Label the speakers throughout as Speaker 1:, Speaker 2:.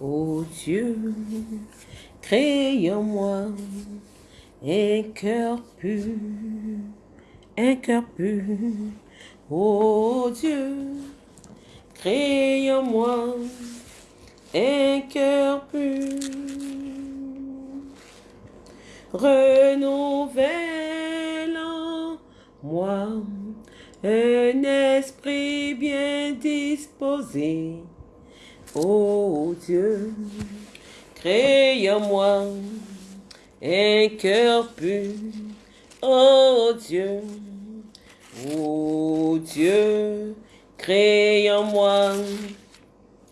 Speaker 1: Ô Dieu, crée en moi un cœur pur, un cœur pur. Ô Dieu, crée en moi un cœur pur. Renouvelle en moi un esprit bien disposé. Ô Dieu, crée en moi un cœur pur. Ô Dieu, ô Dieu, crée en moi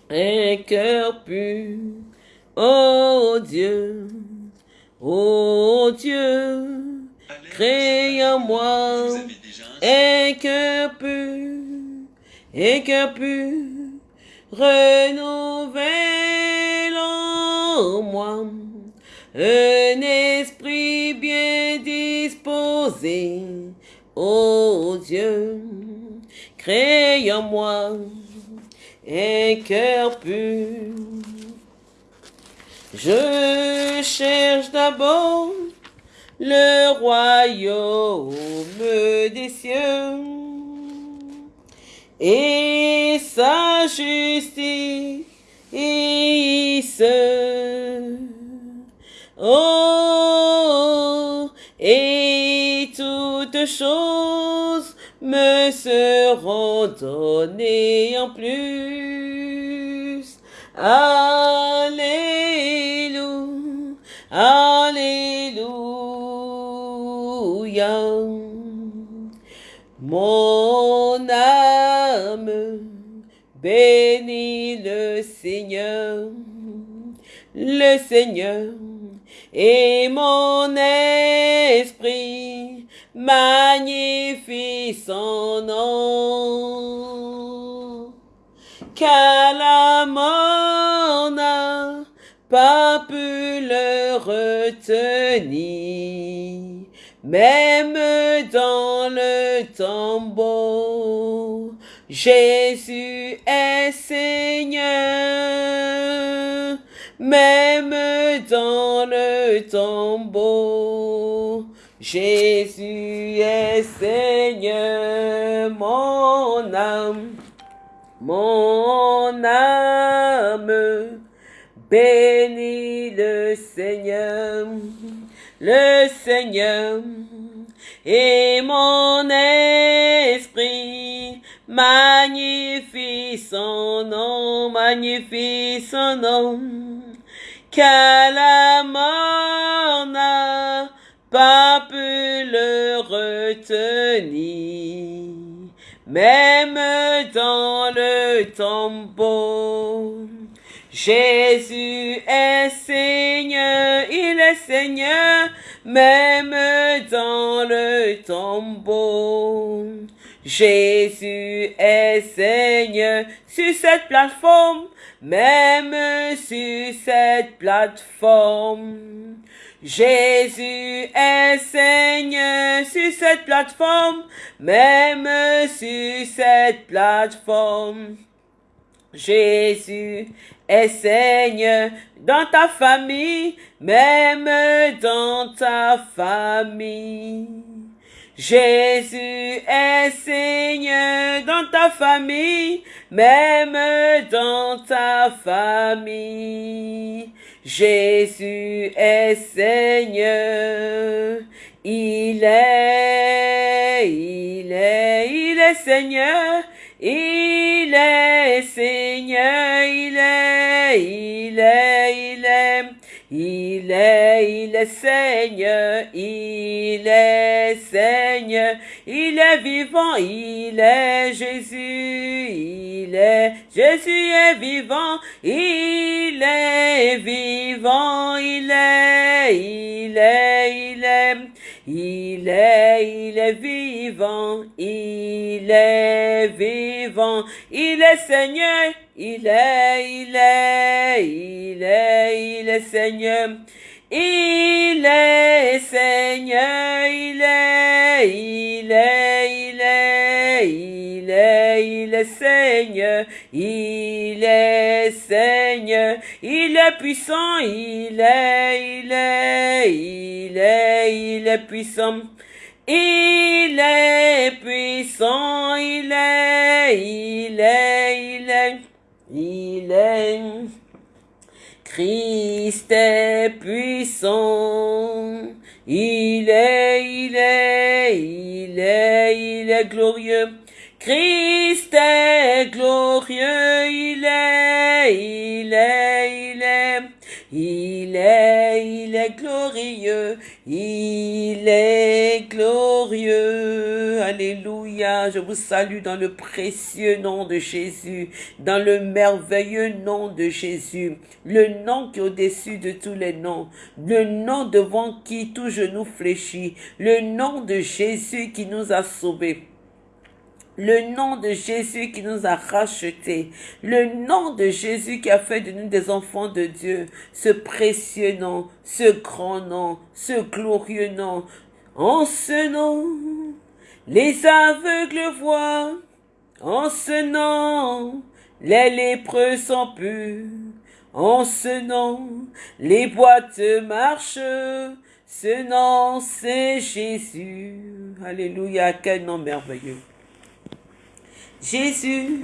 Speaker 1: un cœur pur. Ô Dieu, ô Dieu, crée en moi un cœur pur, un cœur pur, renouvelle en moi un esprit bien disposé. Ô Dieu, crée en moi un cœur pur. Je cherche d'abord le royaume des cieux et sa justice. Oh, et toutes choses me seront données en plus. Alléluia, Alléluia. Mon âme bénit le Seigneur, le Seigneur, et mon esprit magnifie son nom. Car la mort n'a pas pu le retenir, même dans le tombeau. Jésus est Seigneur, même dans le tombeau. Jésus est Seigneur, mon âme, mon âme, bénis le Seigneur, le Seigneur, et mon esprit magnifie son nom, magnifie son nom, car la mort n'a pas pu le retenir, même dans le tombeau. Jésus est Seigneur, il est Seigneur, même dans le tombeau. Jésus est Seigneur sur cette plateforme, même sur cette plateforme. Jésus est Seigneur sur cette plateforme, même sur cette plateforme. Jésus est Seigneur dans ta famille, même dans ta famille. Jésus est Seigneur dans ta famille, même dans ta famille. Jésus est Seigneur. Il est, il est, il est Seigneur. Il est Seigneur, il est, il est, il est, il Seigneur, il est Seigneur, il est vivant, il est Jésus, il est, Jésus est vivant, il est vivant, il est, il est, il est, il est, il est vivant, il est vivant, il est Seigneur, il est, il est, il est, il est Seigneur. Il est Seigneur, il est, il est, il est, il est, il est Seigneur, il est Seigneur, il est puissant, il est, il est, il est, il est puissant. Il est puissant, il est, il est, il est, il est. Christ est puissant. Il est, il est, il est, il est glorieux. Christ est glorieux, il est, il est, il est, il est, il est glorieux, il est glorieux. Alléluia, je vous salue dans le précieux nom de Jésus, dans le merveilleux nom de Jésus, le nom qui est au-dessus de tous les noms, le nom devant qui tout genou fléchit, le nom de Jésus qui nous a sauvés le nom de Jésus qui nous a rachetés, le nom de Jésus qui a fait de nous des enfants de Dieu, ce précieux nom, ce grand nom, ce glorieux nom. En ce nom, les aveugles voient, en ce nom, les lépreux sont purs, en ce nom, les boîtes marchent, ce nom c'est Jésus. Alléluia, quel nom merveilleux. Jésus,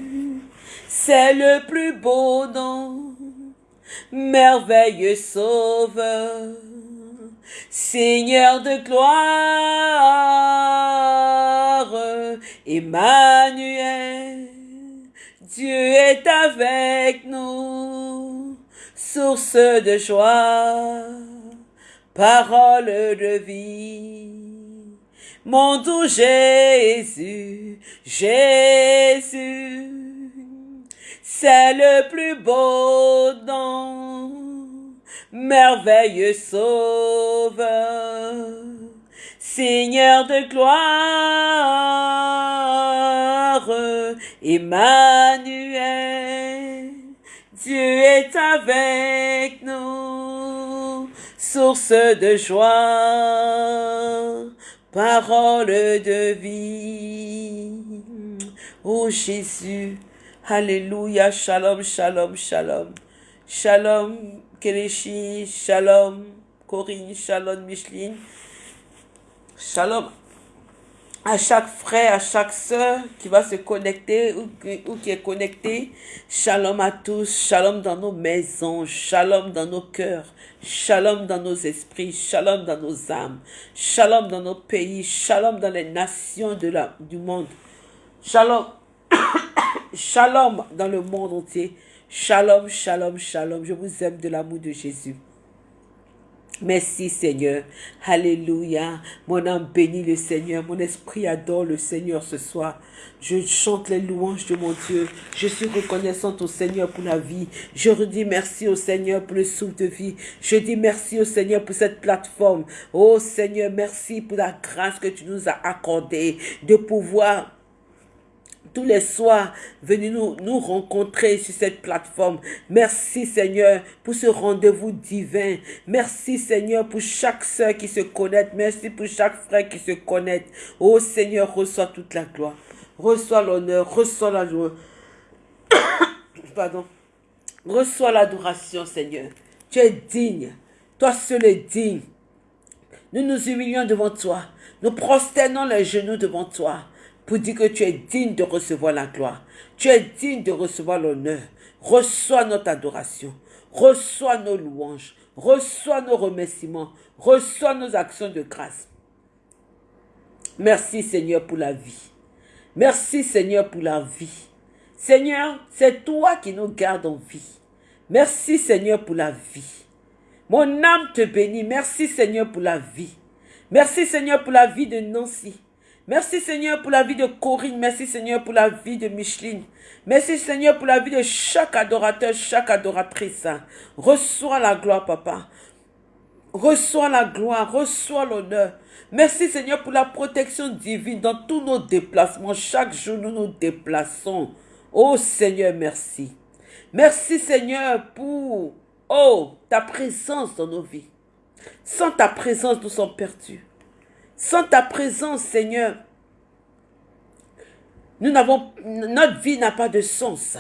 Speaker 1: c'est le plus beau nom, merveilleux sauveur, Seigneur de gloire, Emmanuel, Dieu est avec nous, source de joie, parole de vie mon doux Jésus, Jésus, c'est le plus beau nom, merveilleux sauveur, Seigneur de gloire, Emmanuel, Dieu est avec nous, source de joie parole de vie. Oh Jésus, Alléluia, Shalom, Shalom, Shalom. Shalom, Kelechi, Shalom, Corinne, Shalom, Micheline. Shalom à chaque frère, à chaque sœur qui va se connecter ou qui est connecté. Shalom à tous, shalom dans nos maisons, shalom dans nos cœurs, Shalom dans nos esprits, shalom dans nos âmes, shalom dans nos pays, shalom dans les nations du monde. Shalom, shalom dans le monde entier. Shalom, shalom, shalom. Je vous aime de l'amour de Jésus. Merci Seigneur. Alléluia. Mon âme bénit le Seigneur. Mon esprit adore le Seigneur ce soir. Je chante les louanges de mon Dieu. Je suis reconnaissante au Seigneur pour la vie. Je redis merci au Seigneur pour le souffle de vie. Je dis merci au Seigneur pour cette plateforme. Oh Seigneur, merci pour la grâce que tu nous as accordée de pouvoir tous les soirs venez nous, nous rencontrer sur cette plateforme. Merci Seigneur pour ce rendez-vous divin. Merci Seigneur pour chaque soeur qui se connecte. Merci pour chaque frère qui se connecte. Oh Seigneur, reçois toute la gloire. Reçois l'honneur, reçois la joie. Pardon. Reçois l'adoration Seigneur. Tu es digne. Toi seul es digne. Nous nous humilions devant toi. Nous prosternons les genoux devant toi pour dire que tu es digne de recevoir la gloire. Tu es digne de recevoir l'honneur. Reçois notre adoration. Reçois nos louanges. Reçois nos remerciements. Reçois nos actions de grâce. Merci Seigneur pour la vie. Merci Seigneur pour la vie. Seigneur, c'est toi qui nous gardes en vie. Merci Seigneur pour la vie. Mon âme te bénit. Merci Seigneur pour la vie. Merci Seigneur pour la vie de Nancy. Merci Seigneur pour la vie de Corinne. Merci Seigneur pour la vie de Micheline. Merci Seigneur pour la vie de chaque adorateur, chaque adoratrice. Reçois la gloire, papa. Reçois la gloire, reçois l'honneur. Merci Seigneur pour la protection divine dans tous nos déplacements. Chaque jour, nous nous déplaçons. Oh Seigneur, merci. Merci Seigneur pour, oh, ta présence dans nos vies. Sans ta présence, nous sommes perdus. Sans ta présence, Seigneur, nous n'avons, notre vie n'a pas de sens.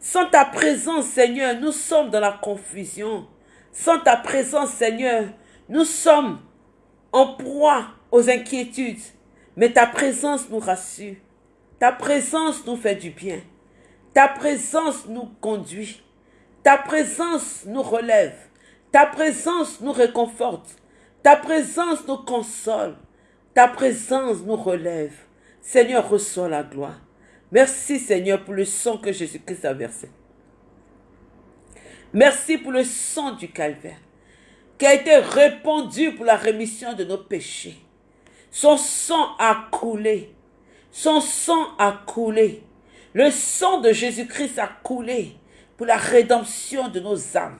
Speaker 1: Sans ta présence, Seigneur, nous sommes dans la confusion. Sans ta présence, Seigneur, nous sommes en proie aux inquiétudes. Mais ta présence nous rassure. Ta présence nous fait du bien. Ta présence nous conduit. Ta présence nous relève. Ta présence nous réconforte. Ta présence nous console. Ta présence nous relève. Seigneur, reçois la gloire. Merci Seigneur pour le sang que Jésus-Christ a versé. Merci pour le sang du calvaire qui a été répandu pour la rémission de nos péchés. Son sang a coulé. Son sang a coulé. Le sang de Jésus-Christ a coulé pour la rédemption de nos âmes,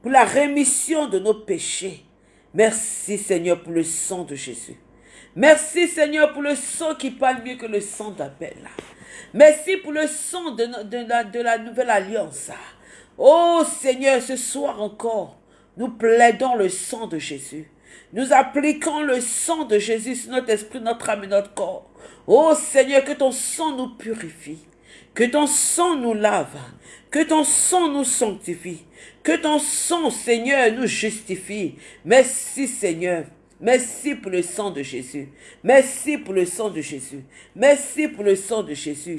Speaker 1: pour la rémission de nos péchés. Merci Seigneur pour le sang de Jésus. Merci Seigneur pour le sang qui parle mieux que le sang d'Abel. Merci pour le sang de, la, de la nouvelle alliance. Oh Seigneur, ce soir encore, nous plaidons le sang de Jésus. Nous appliquons le sang de Jésus sur notre esprit, notre âme et notre corps. Oh Seigneur, que ton sang nous purifie, que ton sang nous lave, que ton sang nous sanctifie, que ton sang, Seigneur, nous justifie. Merci Seigneur. Merci pour le sang de Jésus. Merci pour le sang de Jésus. Merci pour le sang de Jésus.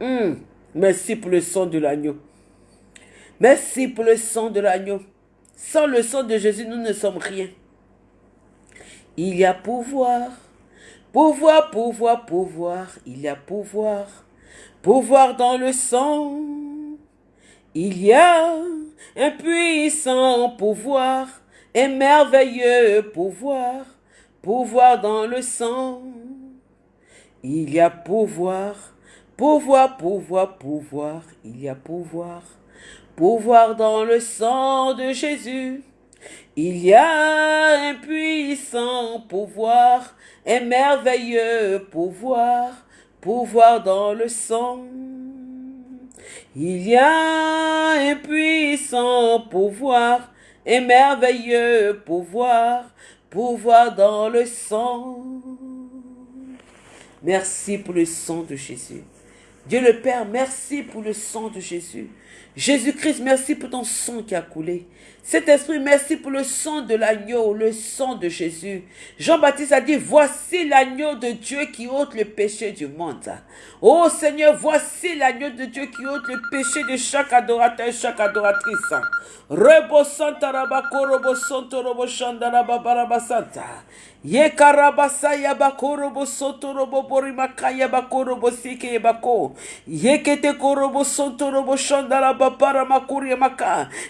Speaker 1: Hmm. Merci pour le sang de l'agneau. Merci pour le sang de l'agneau. Sans le sang de Jésus, nous ne sommes rien. Il y a pouvoir, pouvoir, pouvoir, pouvoir. Il y a pouvoir, pouvoir dans le sang. Il y a un puissant pouvoir, un merveilleux pouvoir, pouvoir dans le sang. Il y a pouvoir, pouvoir, pouvoir, pouvoir, il y a pouvoir, pouvoir dans le sang de Jésus. Il y a un puissant pouvoir, un merveilleux pouvoir, pouvoir dans le sang. Il y a un puissant pouvoir, un merveilleux pouvoir, pouvoir dans le sang. Merci pour le sang de Jésus. Dieu le Père, merci pour le sang de Jésus. Jésus-Christ, merci pour ton sang qui a coulé. Cet esprit, merci pour le sang de l'agneau, le sang de Jésus. Jean-Baptiste a dit, voici l'agneau de Dieu qui ôte le péché du monde. Oh Seigneur, voici l'agneau de Dieu qui ôte le péché de chaque adorateur et chaque adoratrice. Rebo santa rabako robo santo robo shandaraba baraba santa. Ye karabasa yabako bo soto robo borimaka yabako robo sike yabako. Ye kete korobo santo robo shandaraba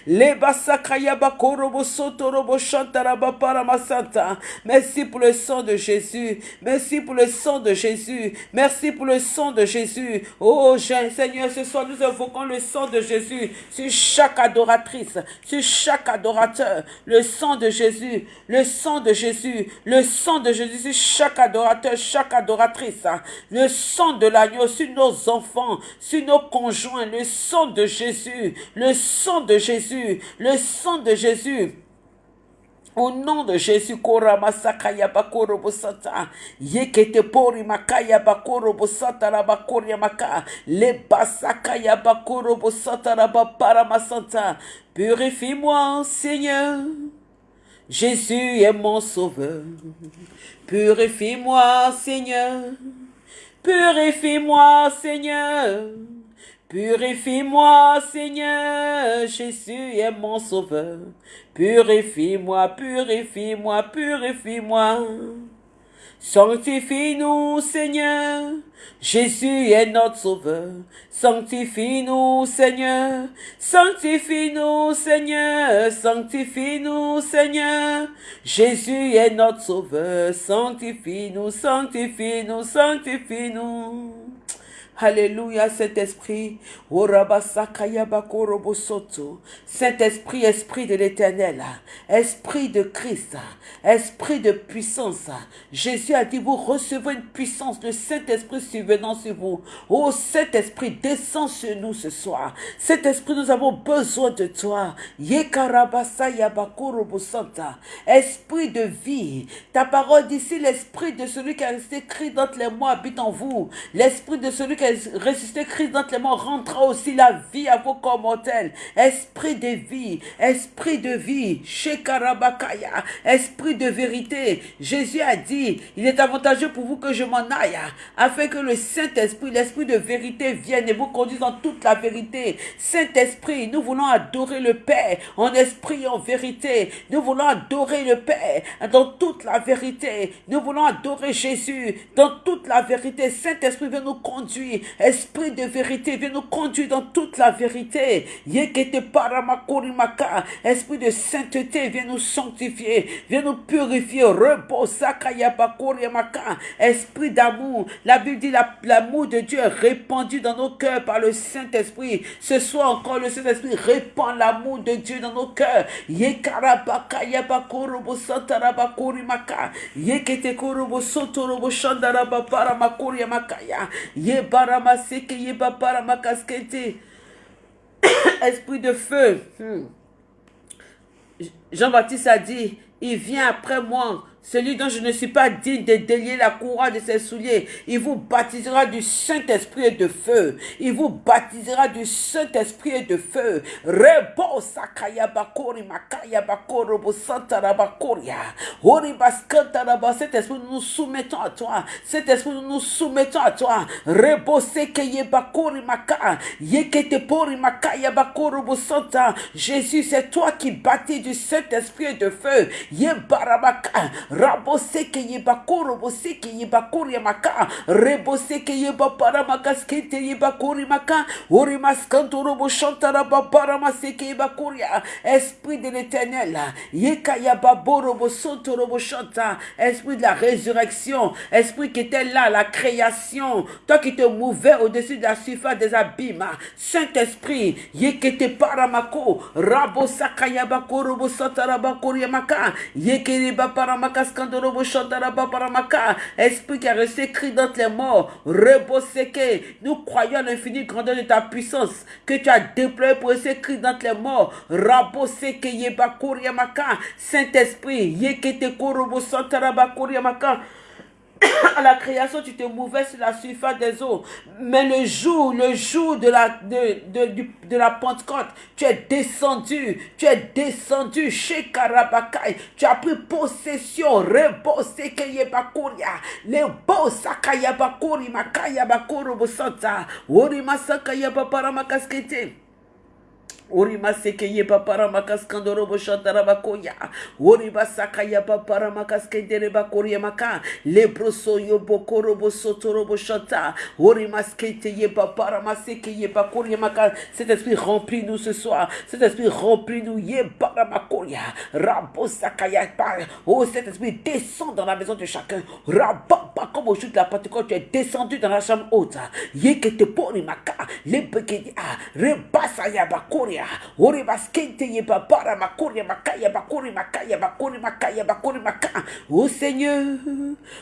Speaker 1: Le basaka yabako robo robo shandaraba masanta. Merci pour le sang de Jésus. Merci pour le sang de Jésus. Merci pour le sang de Jésus. Oh Seigneur, ce soir nous invoquons le sang de Jésus sur chaque adoratrice, sur chaque adorateur. Le sang de Jésus, le sang de Jésus, le sang de Jésus sur chaque adorateur, chaque adoratrice. Le sang de l'agneau sur nos enfants, sur nos conjoints. Le sang de Jésus, le sang de Jésus, le sang de Jésus. Au nom de Jésus, Yekete Pori Makaya Bakoro Bosata Rabakoria Maka, Le Basakaya Bakoro Bosata Rabapara Masanta, purifie-moi, Seigneur. Jésus est mon sauveur. Purifie-moi, Seigneur. Purifie-moi, Seigneur. Purifie-moi, Seigneur. Jésus est mon sauveur. Purifie-moi, purifie-moi, purifie-moi. Sanctifie-nous, Seigneur. Jésus est notre sauveur. Sanctifie-nous, Seigneur. Sanctifie-nous, Seigneur. Sanctifie-nous, Seigneur. Jésus est notre sauveur. Sanctifie-nous, sanctifie-nous, sanctifie-nous. Alléluia, Saint-Esprit. Saint-Esprit, Esprit de l'éternel. Esprit de Christ. Esprit de puissance. Jésus a dit, vous recevez une puissance de Saint-Esprit survenant sur vous. Oh Saint-Esprit, descends sur nous ce soir. Saint-Esprit, nous avons besoin de toi. Esprit de vie. Ta parole dit, si l'esprit de celui qui a resté écrit dans les mots habite en vous, l'esprit de celui qui a ressuscité Christ dans les morts rendra aussi la vie à vos corps mortels. Esprit de vie, esprit de vie, Shekarabakaya, esprit de vérité. Jésus a dit, il est avantageux pour vous que je m'en aille, afin que le Saint-Esprit, l'esprit de vérité vienne et vous conduise dans toute la vérité. Saint-Esprit, nous voulons adorer le Père en esprit en vérité. Nous voulons adorer le Père dans toute la vérité. Nous voulons adorer Jésus dans toute la vérité. Saint-Esprit, viens nous conduire. Esprit de vérité, viens nous conduire dans toute la vérité. Esprit de sainteté, viens nous sanctifier, viens nous purifier. Esprit d'amour. La Bible dit l'amour de Dieu est répandu dans nos cœurs par le Saint-Esprit. Ce soir encore, le Saint-Esprit répand l'amour de Dieu dans nos cœurs. Yekete korobo barama seke ye para makaskete. Esprit de feu. Hmm. Jean-Baptiste a dit, il vient après moi celui dont je ne suis pas digne de délier la couronne de ses souliers, il vous baptisera du Saint-Esprit de feu. Il vous baptisera du Saint-Esprit de feu. Rebo sakaya bakori makaya bakoro bo santarabakoria. Oribaskantaraба. Cet esprit, nous nous soumettons à toi. Cet esprit, nous nous soumettons à toi. Rebo sekeye bakori maka. Yekete pori makaya. Jésus, c'est toi qui bâtis du Saint-Esprit de feu. Yebarabaka rabose ke yeba koro bose ke yeba kori maka. Rebose ke yeba para maka. Ori maskanto robo chantara babara maseke yeba koria esprit de l'éternel yeka yaba borobo sonto robo chanta esprit de la résurrection esprit qui était là la création. Toi qui te mouvais au-dessus de la surface des abîmes. Saint-Esprit yekete paramako rabo sakayaba korobo santara bakori maka. Yekere para maka Esprit qui a resté écrit dans les morts, reboseke. Nous croyons à l'infini grandeur de ta puissance que tu as déployé pour rester écrit dans les morts. Raboseke yeba Saint-Esprit, yekete korobo maka. à la création, tu te mouvais sur la surface des eaux. Mais le jour, le jour de la, de, de, de, la Pentecôte, tu es descendu, tu es descendu chez Karabakai. Tu as pris possession, rebose keyebakuria, le bosa kayabakuri makaya bakuru bosanta, ori masaka yabapara Orima sekeye papara makaskandoro boshantara bakoya. Oriba sakaya papara makaskendere bakoria maka. Lebroso yo bokoro bosotoro boshanta. Orima skete ye papara masekeye bakoria maka. Cet esprit remplit-nous ce soir. Cet esprit remplit-nous ye para makoria. Rabo sakaya Oh, cet esprit descend dans la maison de chacun. Rababa comme au jour de la Pentecôte, tu es descendu dans la chambre haute. Ye que te poni maka. Lebekedi a. Rebasaya bakoria. Ori baskente ye babara makuri makaya bakuri makaya bakuri makaya bakuri makaya. Ô Seigneur,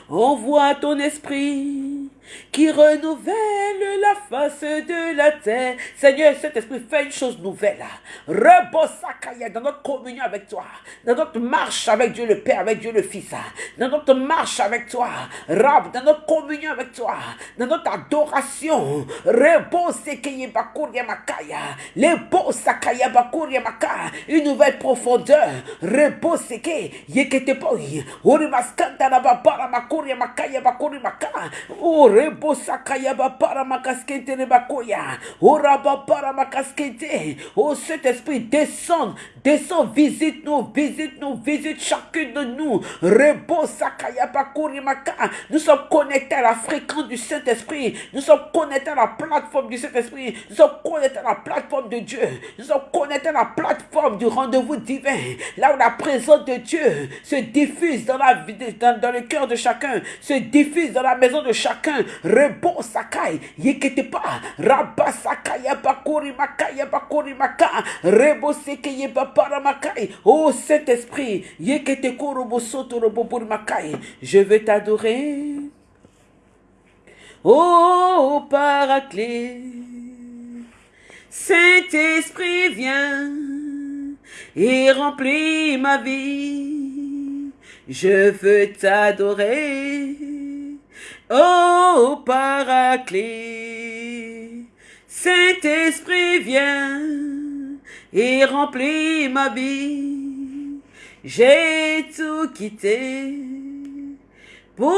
Speaker 1: envoie ton esprit qui renouvelle la face de la terre. Seigneur, cet esprit fait une chose nouvelle. Rebosakaya dans notre communion avec toi, dans notre marche avec Dieu le Père, avec Dieu le Fils, dans notre marche avec toi, Rab, dans notre communion avec toi, dans notre adoration. Rebosekeye bakuria makaya, bakuria makaya, une nouvelle profondeur. Reboseke yeketepoi, urimaskanta na babara makuria makaya bakuri makaya. Rebo sakayaba para makaskete rebakoya. Oraba para makaskete. Oh Saint-Esprit, descend, descend, visite-nous, visite-nous, visite chacune de nous. Rebo sakayaba maka. Nous sommes connectés à la fréquence du Saint-Esprit. Nous sommes connectés à la plateforme du Saint-Esprit. Nous sommes connectés à la plateforme de Dieu. Nous sommes connectés à la plateforme du rendez-vous divin. Là où la présence de Dieu se diffuse dans, la, dans, dans le cœur de chacun, se diffuse dans la maison de chacun, Rebo sakai. Yekete pa. Rabba sakaya bakuri makaya bakuri maka. Rebo sekeye babara makai. Oh Saint-Esprit. Yekete korobo soto robo makai. Je veux t'adorer. Oh Paraclet. Saint-Esprit, viens et remplis ma vie. Je veux t'adorer, ô Paraclet. Saint-Esprit, viens et remplis ma vie. J'ai tout quitté pour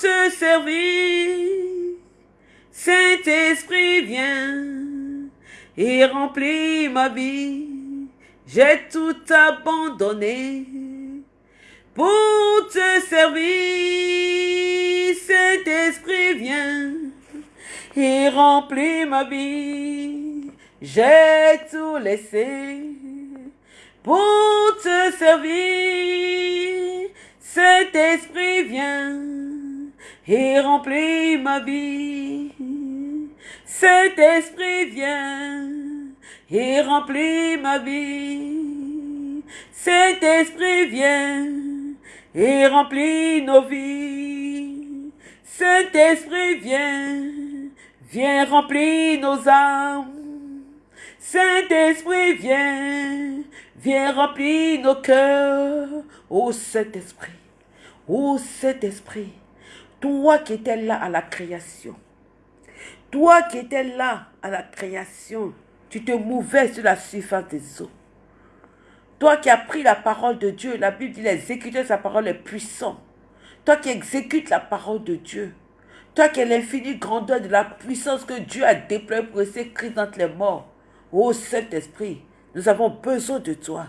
Speaker 1: te servir. Saint-Esprit, viens et remplis ma vie. J'ai tout abandonné pour te servir. Saint-Esprit, viens et remplis ma vie. J'ai tout laissé pour te servir. Saint-Esprit, viens et remplis ma vie. Saint-Esprit, viens et remplis ma vie. Saint-Esprit, viens et remplis nos vies. Saint-Esprit, viens, viens remplir nos âmes. Saint-Esprit, viens, viens remplir nos cœurs. Ô Saint-Esprit, ô Saint-Esprit, toi qui étais là à la création, toi qui étais là à la création, tu te mouvais sur la surface des eaux. Toi qui as pris la parole de Dieu, la Bible dit l'exécuteur sa parole est puissant. Toi qui exécutes la parole de Dieu. Toi qui es l'infinie grandeur de la puissance que Dieu a déployée pour essayer Christ entre les morts. Ô Saint-Esprit, nous avons besoin de toi.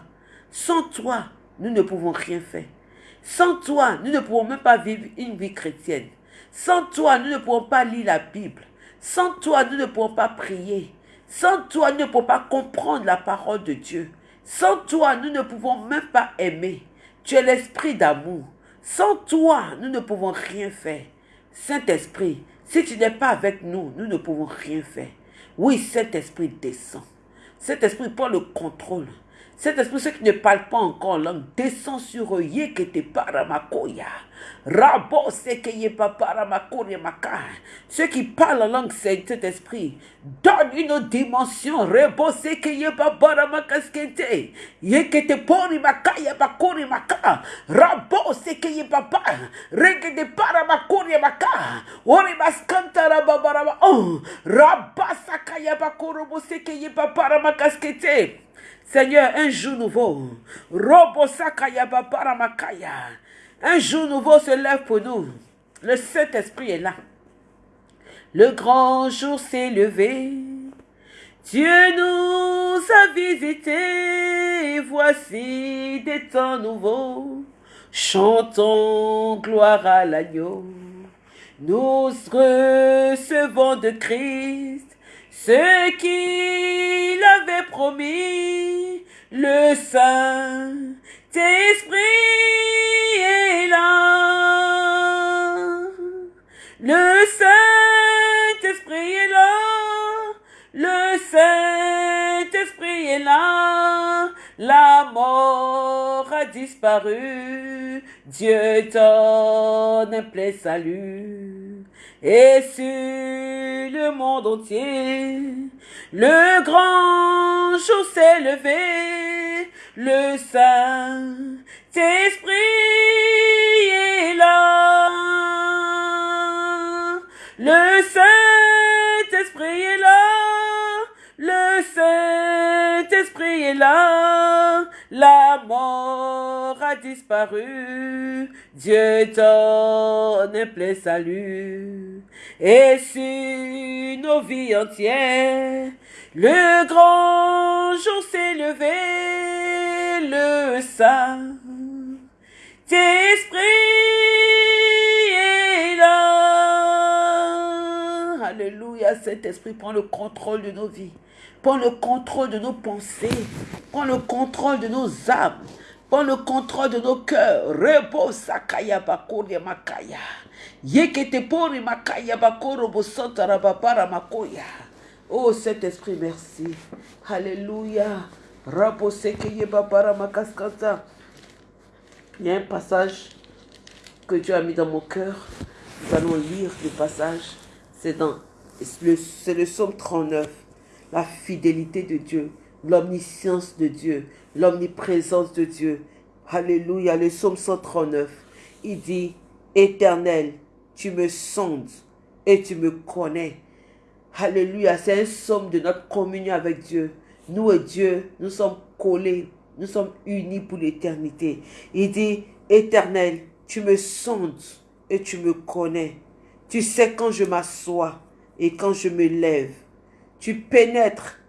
Speaker 1: Sans toi, nous ne pouvons rien faire. Sans toi, nous ne pouvons même pas vivre une vie chrétienne. Sans toi, nous ne pouvons pas lire la Bible. Sans toi, nous ne pouvons pas prier. Sans toi, nous ne pouvons pas comprendre la parole de Dieu. Sans toi, nous ne pouvons même pas aimer. Tu es l'esprit d'amour. Sans toi, nous ne pouvons rien faire. Saint-Esprit, si tu n'es pas avec nous, nous ne pouvons rien faire. Oui, Saint-Esprit descend. Saint-Esprit prend le contrôle. Saint-Esprit, ceux qui ne parlent pas encore en langue, descend sur eux. Rabo sekeye paparamakoya maka. Ceux qui parlent en langue, Saint-Esprit, donne une dimension. Rebo sekeye paparamakaskete. Yekete pori makaya bakori maka. Rabo sekeye papa. Regede paramakori maka. Ori maskanta rababarama. Oh. Rabasakaya bakorobo sekeye paparamakaskete. Seigneur, un jour nouveau. Un jour nouveau se lève pour nous. Le Saint-Esprit est là. Le grand jour s'est levé. Dieu nous a visités. Voici des temps nouveaux. Chantons gloire à l'agneau. Nous recevons de Christ ce qu'il avait promis, le Saint-Esprit est là. Le Saint-Esprit est là. Le Saint-Esprit est là. La mort a disparu. Dieu donne plein salut et sur le monde entier. Le grand jour s'est levé, le Saint-Esprit est là. Le Saint-Esprit est là, le Saint-Esprit est là, la mort a disparu, Dieu donne plein salut. Et sur nos vies entières, le grand jour s'est levé, le Saint Esprit est là. Alléluia, cet esprit prend le contrôle de nos vies. Prends le contrôle de nos pensées. Prends le contrôle de nos âmes. Prends le contrôle de nos cœurs. Repose sakaya makaya. Yekete pori makaya bakoro bosanta rababara makoya. Oh Saint-Esprit, merci. Alléluia. Babara. Il y a un passage que Dieu a mis dans mon cœur. Nous allons lire le passage. C'est dans c'est le psaume 39. La fidélité de Dieu, l'omniscience de Dieu, l'omniprésence de Dieu. Alléluia. Le psaume 139. Il dit, Éternel, tu me sondes et tu me connais. Alléluia. C'est un psaume de notre communion avec Dieu. Nous et Dieu, nous sommes collés, nous sommes unis pour l'éternité. Il dit, Éternel, tu me sondes et tu me connais. Tu sais quand je m'assois et quand je me lève. Tu pénètres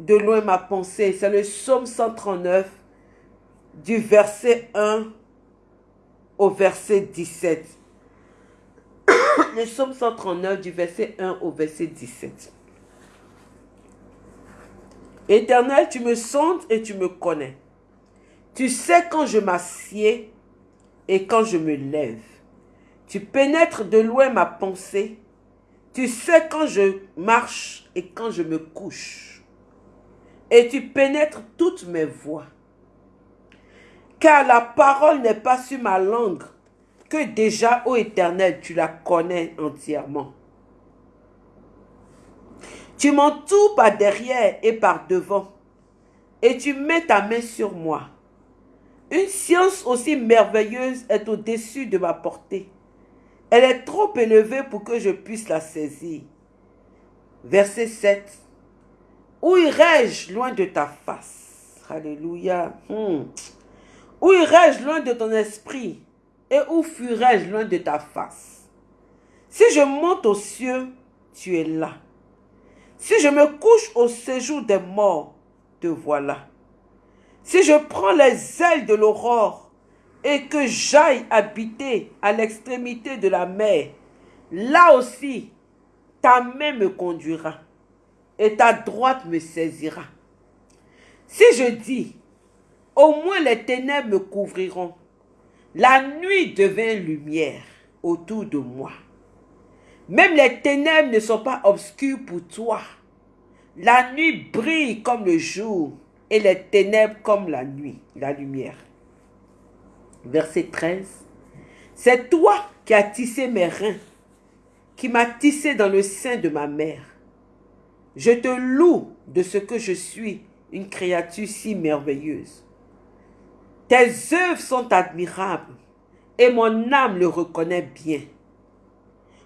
Speaker 1: de loin ma pensée. C'est le psaume 139 du verset 1 au verset 17. Le psaume 139 du verset 1 au verset 17. Éternel, tu me sondes et tu me connais. Tu sais quand je m'assieds et quand je me lève. Tu pénètres de loin ma pensée. Tu sais quand je marche et quand je me couche. Et tu pénètres toutes mes voies. Car la parole n'est pas sur ma langue, que déjà, ô Éternel, tu la connais entièrement. Tu m'entoures par derrière et par devant, et tu mets ta main sur moi. Une science aussi merveilleuse est au-dessus de ma portée. Elle est trop élevée pour que je puisse la saisir. Verset 7. Où irai-je loin de ta face? Alléluia. Hmm. Où irai-je loin de ton esprit? Et où fuirai-je loin de ta face? Si je monte aux cieux, tu es là. Si je me couche au séjour des morts, te voilà. Si je prends les ailes de l'aurore et que j'aille habiter à l'extrémité de la mer, là aussi, ta main me conduira et ta droite me saisira. Si je dis, au moins les ténèbres me couvriront, la nuit devint lumière autour de moi. Même les ténèbres ne sont pas obscures pour toi. La nuit brille comme le jour et les ténèbres comme la nuit, la lumière. Verset 13. C'est toi qui as tissé mes reins, qui m'as tissé dans le sein de ma mère. Je te loue de ce que je suis, une créature si merveilleuse. Tes œuvres sont admirables et mon âme le reconnaît bien.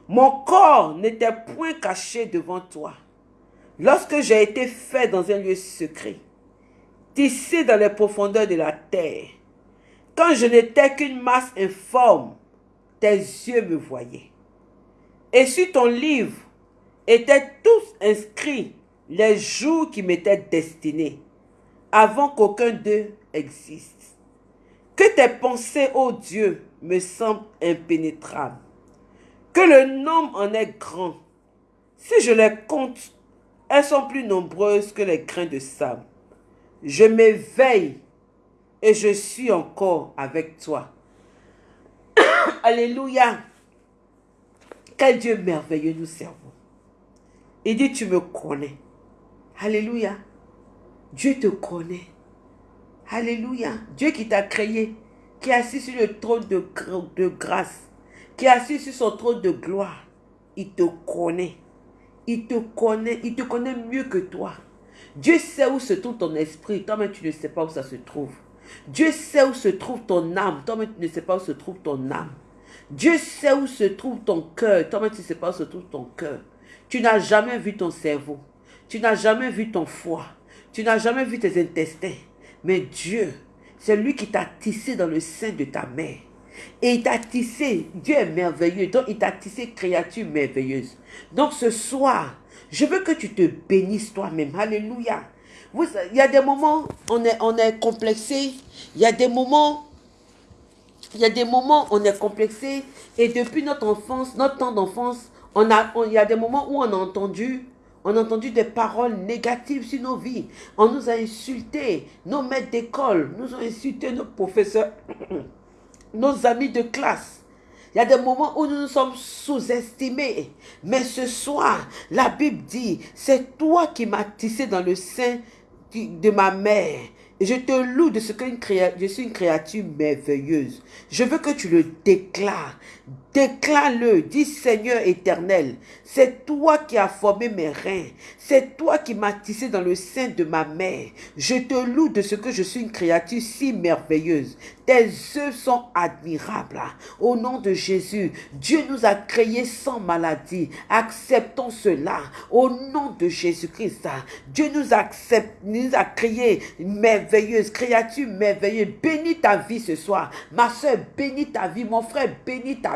Speaker 1: Mon corps n'était point caché devant toi lorsque j'ai été fait dans un lieu secret tissé dans les profondeurs de la terre. Quand je n'étais qu'une masse informe, tes yeux me voyaient. Et sur ton livre étaient tous inscrits les jours qui m'étaient destinés, avant qu'aucun d'eux existe. Que tes pensées, ô Dieu, me semblent impénétrables. Que le nombre en est grand. Si je les compte, elles sont plus nombreuses que les grains de sable je m'éveille et je suis encore avec toi. Alléluia. Quel Dieu merveilleux nous servons. Il dit, tu me connais. Alléluia. Dieu te connaît. Alléluia. Dieu qui t'a créé, qui est assis sur le trône de, grâce, qui est assis sur son trône de gloire. Il te connaît. Il te connaît. Il te connaît mieux que toi. Dieu sait où se trouve ton esprit, toi-même tu ne sais pas où ça se trouve. Dieu sait où se trouve ton âme, toi-même tu ne sais pas où se trouve ton âme. Dieu sait où se trouve ton cœur, toi-même tu ne sais pas où se trouve ton cœur. Tu n'as jamais vu ton cerveau, tu n'as jamais vu ton foie, tu n'as jamais vu tes intestins. Mais Dieu, c'est lui qui t'a tissé dans le sein de ta mère. Et il t'a tissé, Dieu est merveilleux, donc il t'a tissé créature merveilleuse. Donc ce soir, je veux que tu te bénisses toi-même. Alléluia. Il y a des moments, on est, on est complexé. Il y a des moments, il y a des moments, on est complexé. Et depuis notre enfance, notre temps d'enfance, on a, il y a des moments où on a entendu, On a entendu des paroles négatives sur nos vies. On nous a insultés. Nos maîtres d'école nous ont insultés, nos professeurs, nos amis de classe. Il y a des moments où nous nous sommes sous-estimés. Mais ce soir, la Bible dit, c'est toi qui m'as tissé dans le sein de ma mère. Je te loue de ce que je suis une créature merveilleuse. Je veux que tu le déclares. Déclare-le, dis Seigneur éternel, c'est toi qui as formé mes reins, c'est toi qui m'as tissé dans le sein de ma mère. Je te loue de ce que je suis une créature si merveilleuse. Tes œuvres sont admirables. Au nom de Jésus, Dieu nous a créés sans maladie. Acceptons cela. Au nom de Jésus-Christ, Dieu nous, accepte, nous a créés merveilleuses, créatures merveilleuses. Bénis ta vie ce soir. Ma soeur, bénis ta vie. Mon frère, bénis ta vie.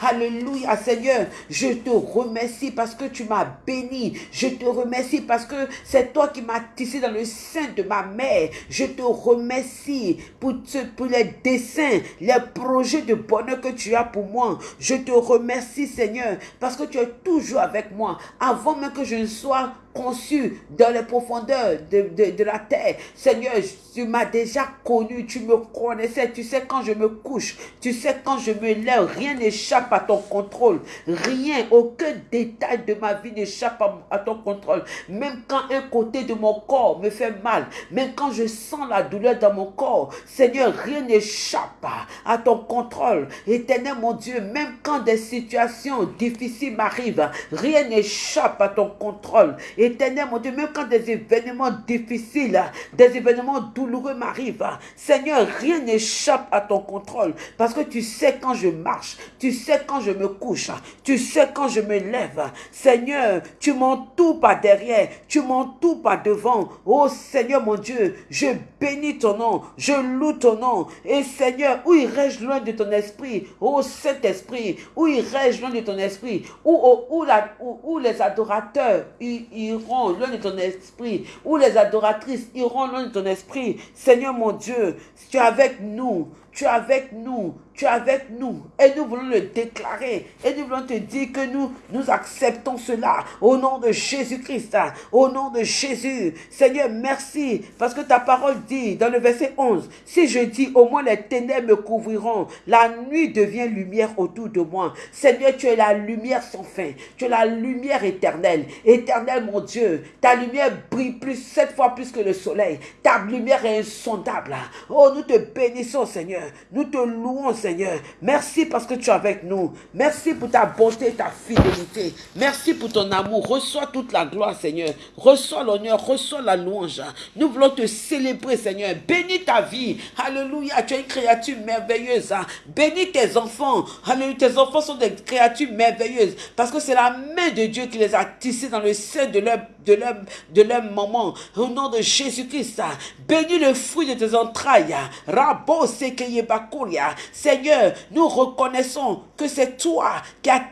Speaker 1: Alléluia, Seigneur. Je te remercie parce que tu m'as béni. Je te remercie parce que c'est toi qui m'as tissé dans le sein de ma mère. Je te remercie pour, pour les desseins, les projets de bonheur que tu as pour moi. Je te remercie, Seigneur, parce que tu es toujours avec moi. Avant même que je ne sois conçu dans les profondeurs de, la terre. Seigneur, tu m'as déjà connu, tu me connaissais, tu sais quand je me couche, tu sais quand je me lève, rien n'échappe à ton contrôle. Rien, aucun détail de ma vie n'échappe à, ton contrôle. Même quand un côté de mon corps me fait mal, même quand je sens la douleur dans mon corps, Seigneur, rien n'échappe à ton contrôle. Éternel mon Dieu, même quand des situations difficiles m'arrivent, rien n'échappe à ton contrôle. Éternel, mon Dieu, même quand des événements difficiles, des événements douloureux m'arrivent, Seigneur, rien n'échappe à ton contrôle. Parce que tu sais quand je marche, tu sais quand je me couche, tu sais quand je me lève. Seigneur, tu m'entoures par derrière, tu m'entoures par devant. Oh Seigneur, mon Dieu, je bénis ton nom, je loue ton nom. Et Seigneur, où irais-je loin de ton esprit? Oh Saint-Esprit, où irais-je loin de ton esprit? Où, où, les adorateurs, iront loin de ton esprit, où les adoratrices iront loin de ton esprit? Seigneur mon Dieu, tu es avec nous, tu es avec nous, tu es avec nous et nous voulons le déclarer et nous voulons te dire que nous, nous acceptons cela au nom de Jésus-Christ, au nom de Jésus. Seigneur, merci parce que ta parole dit dans le verset 11, si je dis au moins les ténèbres me couvriront, la nuit devient lumière autour de moi. Seigneur, tu es la lumière sans fin, tu es la lumière éternelle. Éternel mon Dieu, ta lumière brille plus, sept fois plus que le soleil. Ta lumière est insondable. Oh, nous te bénissons Seigneur, nous te louons Seigneur. Merci parce que tu es avec nous. Merci pour ta bonté et ta fidélité. Merci pour ton amour. Reçois toute la gloire, Seigneur. Reçois l'honneur, reçois la louange. Nous voulons te célébrer, Seigneur. Bénis ta vie. Alléluia. Tu es une créature merveilleuse. Bénis tes enfants. Alléluia. Tes enfants sont des créatures merveilleuses parce que c'est la main de Dieu qui les a tissés dans le sein de leur, de leur, de leur maman. Au nom de Jésus-Christ. Bénis le fruit de tes entrailles. Rabo C'est Seigneur, nous reconnaissons que c'est toi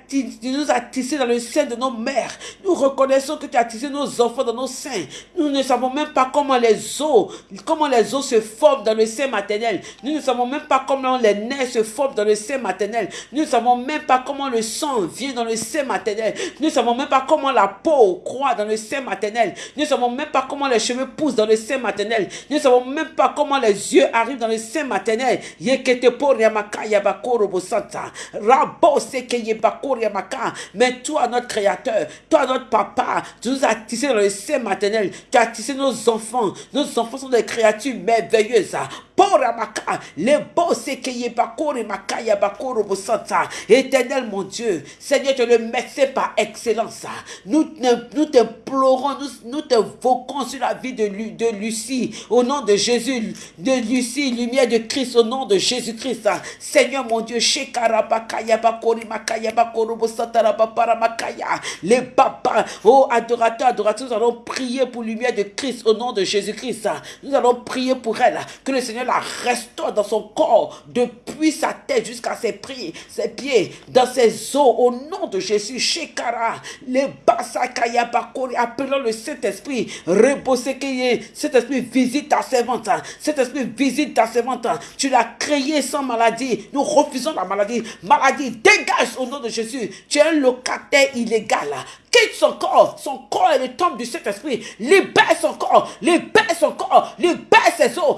Speaker 1: qui, nous as tissé dans le sein de nos mères. Nous reconnaissons que tu as tissé nos enfants dans nos seins. Nous ne savons même pas comment les os, comment les os se forment dans le sein maternel. Nous ne savons même pas comment les nerfs se forment dans le sein maternel. Nous ne savons même pas comment le sang vient dans le sein maternel. Nous ne savons même pas comment la peau croît dans le sein maternel. Nous ne savons même pas comment les cheveux poussent dans le sein maternel. Nous ne savons même pas comment les yeux arrivent dans le sein maternel. Mais toi, notre créateur, toi, notre papa, tu nous as tissé dans le sein maternel. Tu as tissé nos enfants. Nos enfants sont des créatures merveilleuses. Éternel mon Dieu, Seigneur, tu le médecin par excellence. Nous, nous t'implorons, nous, nous te voquons sur la vie de, Lucie, au nom de Jésus, de Lucie, lumière de Christ, au nom de Jésus-Christ. Seigneur mon Dieu, les papas, oh adorateurs, adorateurs, nous allons prier pour lumière de Christ au nom de Jésus-Christ. Nous allons prier pour elle, que le Seigneur la restaure dans son corps, depuis sa tête jusqu'à ses, pieds, ses pieds, dans ses os, au nom de Jésus. Shekara, les Basakaya Bakori, appelons le Saint-Esprit, reposer cet esprit visite ta servante, cet esprit visite ta servante. Tu l'as créé sans maladie. Nous refusons la maladie. Maladie, dégage au nom de Jésus. Tu es un locataire illégal quitte son corps. Son corps est le temple du Saint-Esprit. Libère son corps, libère son corps, libère ses os,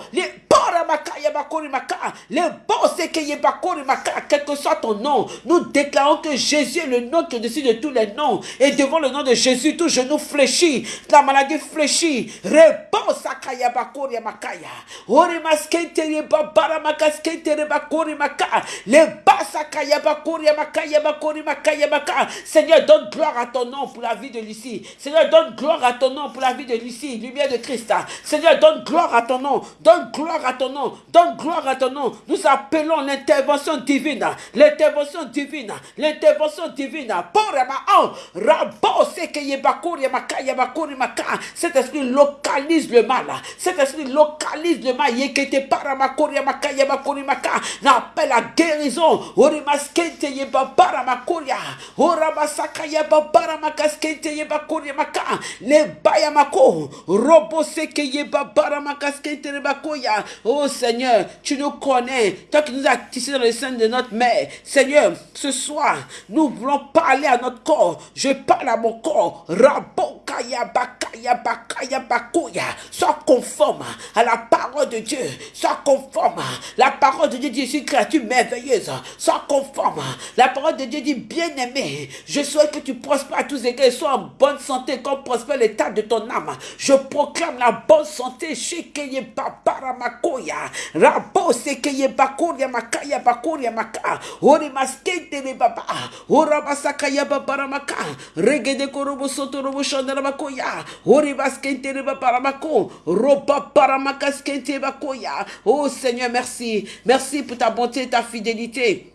Speaker 1: quel que soit ton nom, nous déclarons que Jésus est le nom qui est dessus de tous les noms. Et devant le nom de Jésus, tout genou fléchit, la maladie fléchit. Réponse à Bakuri Makaya. Orimaskentere Babara Makaskentere Bakuri Maka. Les Basakaya Bakuri Makaya Bakuri Makaya Maka. Seigneur, donne gloire à ton nom pour la vie de Lucie. Seigneur, donne gloire à ton nom pour la vie de Lucie, lumière de Christ. Seigneur, donne gloire à ton nom. Donne gloire à ton nom. Donne gloire à ton nom. Nous appelons l'intervention divine. L'intervention divine. L'intervention divine. Cet esprit localise le mal. Cet esprit localise le mal. N'appelle la guérison. Orimaskente yeba yeba baramakaskente yeba kori maka. Le bayamako. Robo seke yeba baramakaskente yeba koya. Oh Seigneur, tu nous connais. Toi qui nous as tissé dans le sein de notre mère. Seigneur, ce soir, nous voulons parler à notre corps. Je parle à mon corps. Rabokaya bakaya bakaya bakoya. Sois conforme à la parole de Dieu. Sois conforme. La parole de Dieu dit, je suis créature merveilleuse. Sois conforme. La parole de Dieu dit, bien-aimé, je souhaite que tu prospères à tous égards. Sois en bonne santé comme prospère l'état de ton âme. Je proclame la bonne santé chez Keye Makoya. Rabo Sekeye Bakoria Makaya Bakoria Maka. Ori Maskete de Baba. Ora Basakaya Babaramaka. Regede Korobo Sotorobo Shandara Makoya. Ori Baskente de Babaramako. Roba Paramakaskente Bakoya. Oh Seigneur, merci. Merci pour ta bonté et ta fidélité.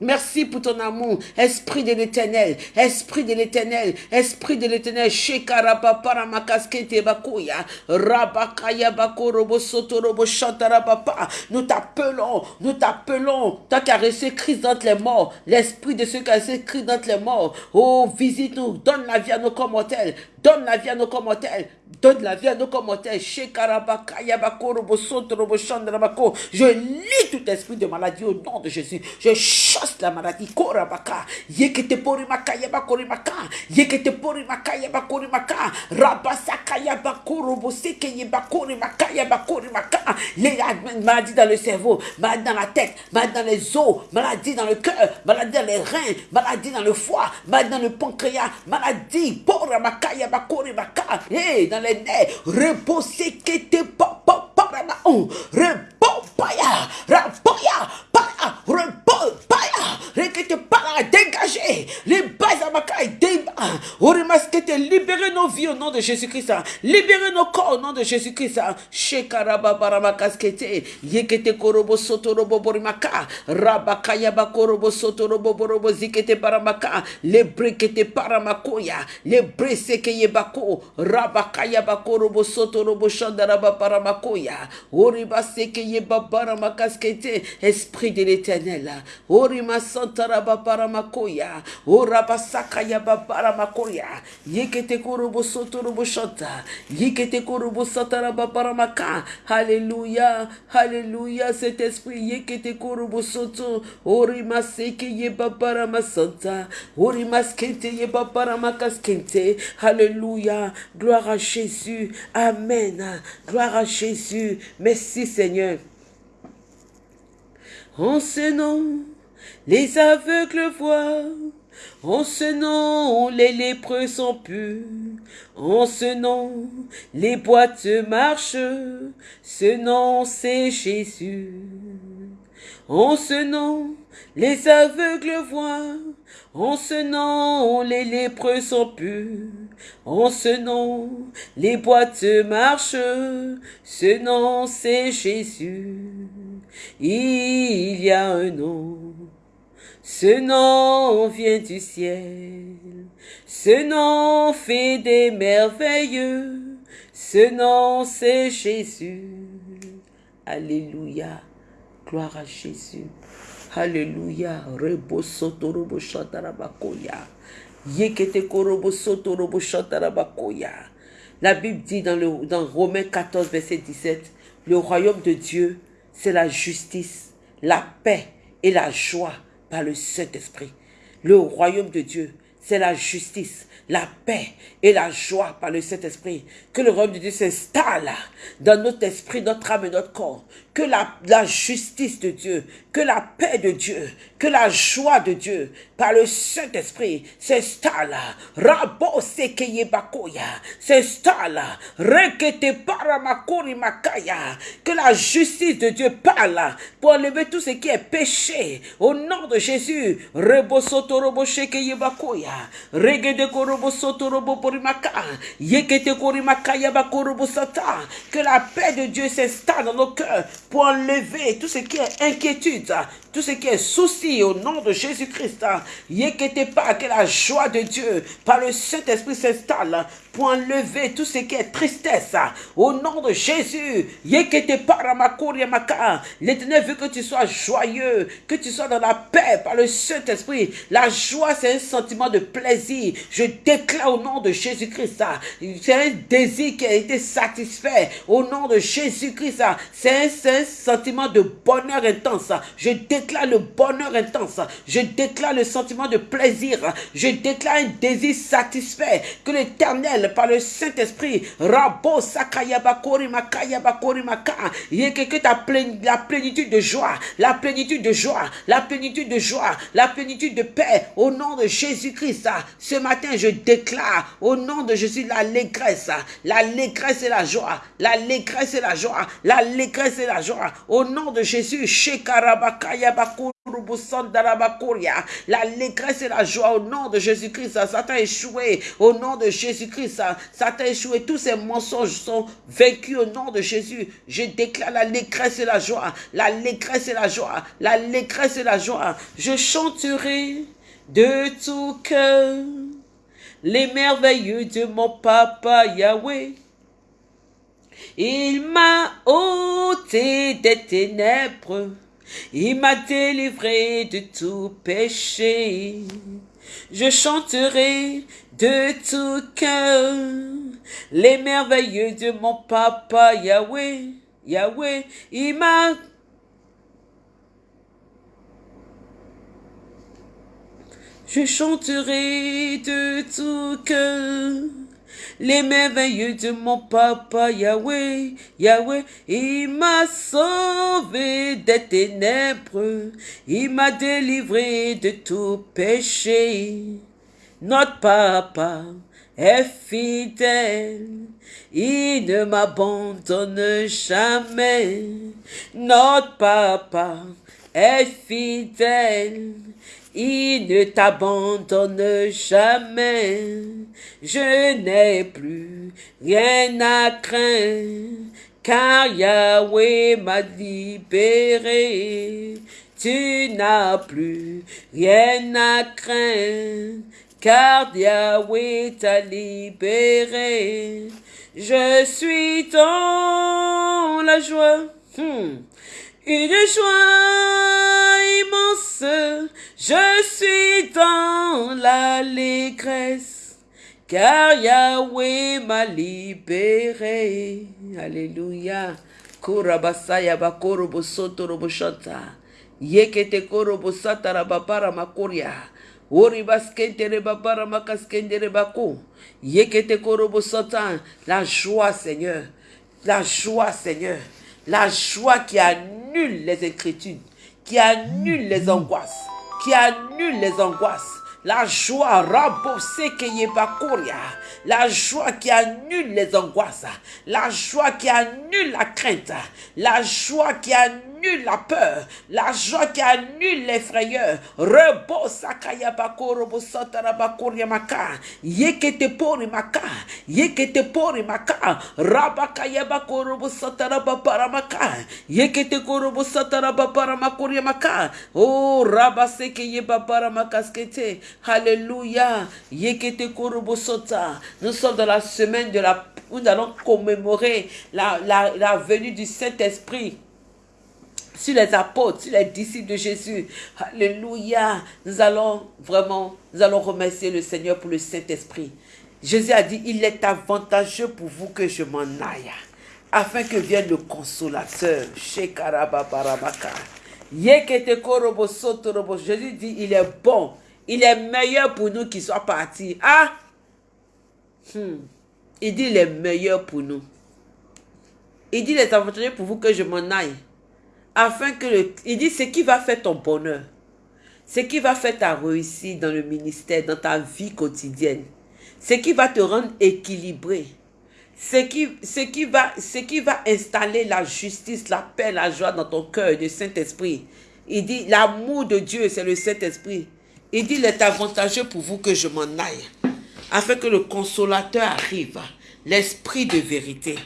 Speaker 1: Merci pour ton amour, Esprit de l'éternel, Esprit de l'éternel, Esprit de l'éternel, Shekaraba Paramakaskete Bakoya, Rabakaya Bakorobo Sotorobo Chantarabapa. Nous t'appelons, nous t'appelons, toi qui as reçu Christ d'entre les morts, l'Esprit de ceux qui ont Christ d'entre les morts. Oh, visite-nous, donne la vie à nos commentaires, donne la vie à nos commentaires, donne la vie à nos commentaires. Shekarabakaya Bakorobo Sotorobo Chantarabako. Je lis tout esprit de maladie au nom de Jésus. Je chasse la maladie. Korabaka. Yekete porimaka yabakorimaka. Yekete porimaka yabakorimaka. Rabasaka yabakoroboseke yabakorimaka yabakorimaka. Les maladies dans le cerveau, maladie dans la tête, maladie dans les os, maladie dans le cœur, maladie dans les reins, maladie dans le foie, maladie dans le pancréas, maladie poramaka yabakorimaka. Les nerfs, reposez que te papa parama. Repopaya, rapoya, para, repos, paya, rekete para, dégagez, les ma caille, te libérez nos vies au nom de Jésus-Christ, libérez nos corps au nom de Jésus-Christ, shekaraba baramakaskete, yekete korobo sotorobo borimaka, rabakaya bakorobo sotorobo borobo zikete baramaka, les brekete paramakoya, les breseke yebako, rabakaya bakorobo sotorobo shandaraba paramakoya, oriba seke yebabara makaskete, esprit de l'éternel, orima santaraba paramakoya, orabasaka yababara makoya, yekete korobo sotorobo shanta, yekete korobo sataraba paramaka, alléluia, alléluia, cet esprit yekete korobo soto, orima seke yebabara masanta, orima skente yebabara makaskente, alléluia, gloire à Jésus, amen, gloire à Jésus, merci Seigneur. En ce nom, les aveugles voient. En ce nom, les lépreux sont purs. En ce nom, les boîtes marchent. Ce nom, c'est Jésus. En ce nom, les aveugles voient. En ce nom, les lépreux sont purs. En ce nom, les boîtes marchent. Ce nom, c'est Jésus. Il y a un nom. Ce nom vient du ciel. Ce nom fait des merveilleux. Ce nom, c'est Jésus. Alléluia. Gloire à Jésus. Alléluia. Rebo soto robo shatarabakoya. Yekete korobo soto robo shatarabakoya. La Bible dit dans, le, dans Romains 14, verset 17, le royaume de Dieu, c'est la justice, la paix et la joie par le Saint-Esprit. Le royaume de Dieu, c'est la justice, la paix et la joie par le Saint-Esprit. Que le royaume de Dieu s'installe dans notre esprit, notre âme et notre corps. Que la, la justice de Dieu, que la paix de Dieu, que la joie de Dieu par le Saint-Esprit s'installe. Rabo sekeye bakoya s'installe. Rekete paramakori makaya. Que la justice de Dieu parle pour enlever tout ce qui est péché. Au nom de Jésus. Rebo soto robo shekeye bakoya. Regede korobo soto robo porimaka. Yekete korimakaya bakorobo sata. Que la paix de Dieu s'installe dans nos cœurs pour enlever tout ce qui est inquiétude, tout ce qui est souci au nom de Jésus-Christ. Yekete pas que la joie de Dieu par le Saint-Esprit s'installe pour enlever tout ce qui est tristesse. Au nom de Jésus. L'éternel veut que tu sois joyeux, que tu sois dans la paix par le Saint-Esprit. La joie, c'est un sentiment de plaisir. Je déclare au nom de Jésus-Christ. C'est un désir qui a été satisfait. Au nom de Jésus-Christ, c'est un sentiment de bonheur intense. Je déclare le bonheur intense. Je déclare le sentiment de plaisir. Je déclare un désir satisfait que l'éternel, par le Saint-Esprit, Rabo Sakayabakori Makayabakori Maka, ta la plénitude de joie, la plénitude de joie, la plénitude de joie, la plénitude de paix, au nom de Jésus-Christ. Ce matin, je déclare au nom de Jésus l'allégresse, l'allégresse et la joie, l'allégresse et la joie, l'allégresse et la joie, au nom de Jésus. L'allégresse et la joie au nom de Jésus-Christ. Satan échoué au nom de Jésus-Christ. Satan échoué. Tous ces mensonges sont vaincus au nom de Jésus. Je déclare l'allégresse et la joie. L'allégresse et la joie. L'allégresse et la joie. Je chanterai de tout cœur les merveilleux de mon papa Yahweh. Il m'a ôté des ténèbres il m'a délivré de tout péché. Je chanterai de tout cœur les merveilleux de mon papa Yahweh. Yahweh, il m'a Je chanterai de tout cœur les merveilleux de mon papa Yahweh, Yahweh, il m'a sauvé des ténèbres, il m'a délivré de tout péché. Notre papa est fidèle, il ne m'abandonne jamais. Notre papa est fidèle, il ne t'abandonne jamais. Je n'ai plus rien à craindre, car Yahweh m'a libéré. Tu n'as plus rien à craindre, car Yahweh t'a libéré. Je suis dans la joie. Hmm. Une joie immense, je suis dans l'allégresse, car Yahweh m'a libéré. Alléluia. Kurabasaya bakorobo sotorobo shanta. Yekete korobo satara babara makoria. Ori baskendere babara makaskendere bako. Yekete korobo satan. La joie, Seigneur. La joie, Seigneur. La joie qui annule les inquiétudes, qui annule les angoisses, qui annule les angoisses. La joie, la joie qui annule les angoisses, la joie qui annule la crainte, la joie qui annule la peur, la joie qui annule les frayeurs. Rebo sakaya bakoro bo satara bakori maka, yekete pori maka, yekete pori maka, rabakaya bakoro bo satara babara maka, yekete koro bo satara babara makori maka, oh rabaseke ye babara makaskete. Alléluia. Yekete korobosota. Nous sommes dans la semaine de la où nous allons commémorer la, la, la venue du Saint-Esprit sur les apôtres, sur les disciples de Jésus. Alléluia. Nous allons vraiment, nous allons remercier le Seigneur pour le Saint-Esprit. Jésus a dit, il est avantageux pour vous que je m'en aille, afin que vienne le consolateur. Jésus dit, il est bon Il est meilleur pour nous qu'il soit parti. Ah! Hmm. Il dit il est meilleur pour nous. Il dit, les avantageux pour vous que je m'en aille. Afin que. Il dit, ce qui va faire ton bonheur. Ce qui va faire ta réussite dans le ministère, dans ta vie quotidienne. Ce qui va te rendre équilibré. Ce qui, va, ce qui va installer la justice, la paix, la joie dans ton cœur, le Saint-Esprit. Il dit, l'amour de Dieu, c'est le Saint-Esprit. Il dit, il est avantageux pour vous que je m'en aille. Afin que le consolateur arrive. L'esprit de vérité.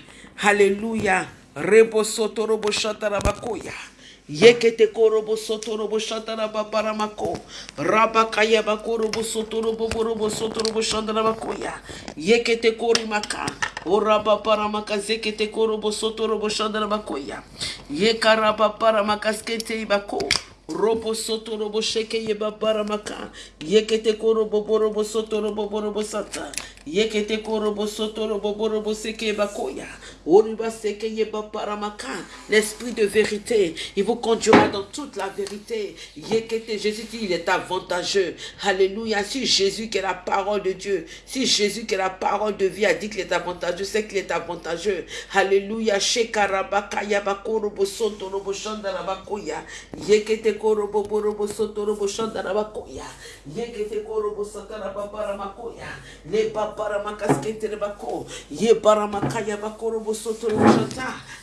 Speaker 1: Alléluia. rebosotorobo shatarabakoya yekete korobo sotorobo shatarababamako rabakaya bakorobo sotoroboborobo sotorobo shatarabakoya yekete korimaka orabaparamaka zekete korobo sotorobo shatarabakoya yekarabaparamaka sketeibako robo soto robo sheke ye babaramaka yekete korobo borobo soto robo borobo sata. Yekete korobo soto robo borobo seke bakoya. Oriba seke yeba paramaka. L'esprit de vérité, il vous conduira dans toute la vérité. Yekete, Jésus dit, il est avantageux. Alléluia. Si Jésus qui est la parole de Dieu, si Jésus qui est la parole de vie a dit qu'il est avantageux, c'est qu'il est avantageux. Alléluia. Shekarabaka yabakorobo soto robo shandarabakoya. Yekete korobo borobo soto robo shandarabakoya. Yekete korobo satarababarabakoya. Le babaramakaskete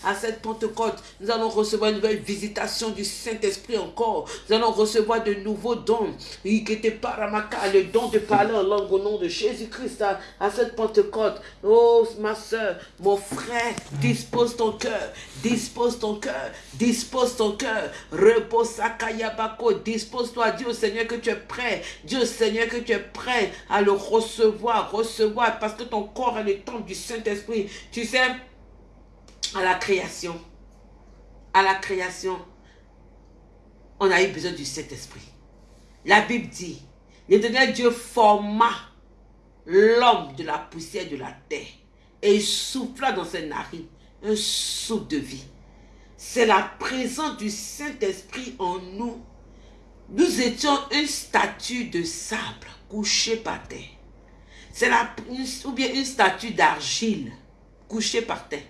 Speaker 1: À cette Pentecôte, nous allons recevoir une nouvelle visitation du Saint-Esprit encore. Nous allons recevoir de nouveaux dons. Le don de parler en langue au nom de Jésus-Christ à, à cette Pentecôte. Oh, ma soeur, mon frère, dispose ton cœur, dispose ton cœur, dispose ton cœur. Repose Sakayabako, dispose-toi, dis au Seigneur que tu es prêt. Dis au Seigneur que tu es prêt à le recevoir, recevoir, parce que ton corps est le temple du Saint-Esprit. Tu sais, à la création, à la création, on a eu besoin du Saint-Esprit. La Bible dit, l'éternel Dieu forma l'homme de la poussière de la terre et il souffla dans ses narines un de vie. C'est la présence du Saint-Esprit en nous. Nous étions une statue de sable couchée par terre. C'est ou bien une statue d'argile couchée par terre.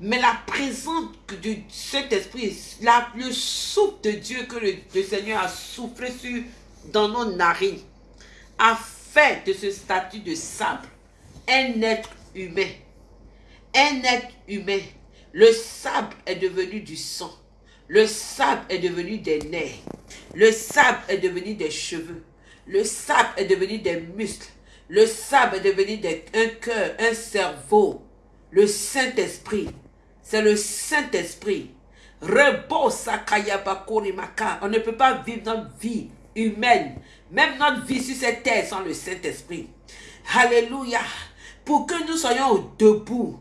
Speaker 1: Mais la présence du Saint-Esprit, la- le souffle de Dieu que le, le Seigneur a soufflé sur, dans nos narines, a fait de ce statut de sable un être humain. Un être humain. Le sable est devenu du sang. Le sable est devenu des nerfs. Le sable est devenu des cheveux. Le sable est devenu des muscles. Le sable est devenu un cœur, un cerveau. Le Saint-Esprit. C'est le Saint-Esprit. On ne peut pas vivre notre vie humaine, même notre vie sur cette terre sans le Saint-Esprit. Alléluia. Pour que nous soyons debout,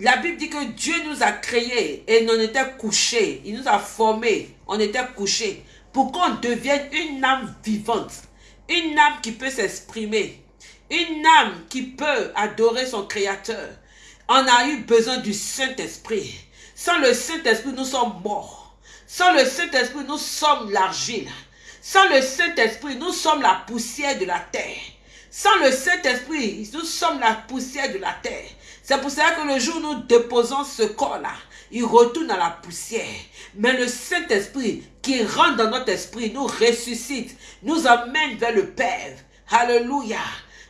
Speaker 1: la Bible dit que Dieu nous a créés et on était couchés. Il nous a formés. On était couchés. Pour qu'on devienne une âme vivante. Une âme qui peut s'exprimer. Une âme qui peut adorer son Créateur. On a eu besoin du Saint-Esprit. Sans le Saint-Esprit, nous sommes morts. Sans le Saint-Esprit, nous sommes l'argile. Sans le Saint-Esprit, nous sommes la poussière de la terre. Sans le Saint-Esprit, nous sommes la poussière de la terre. C'est pour cela que le jour où nous déposons ce corps-là, il retourne à la poussière. Mais le Saint-Esprit qui rentre dans notre esprit, nous ressuscite, nous amène vers le Père. Alléluia.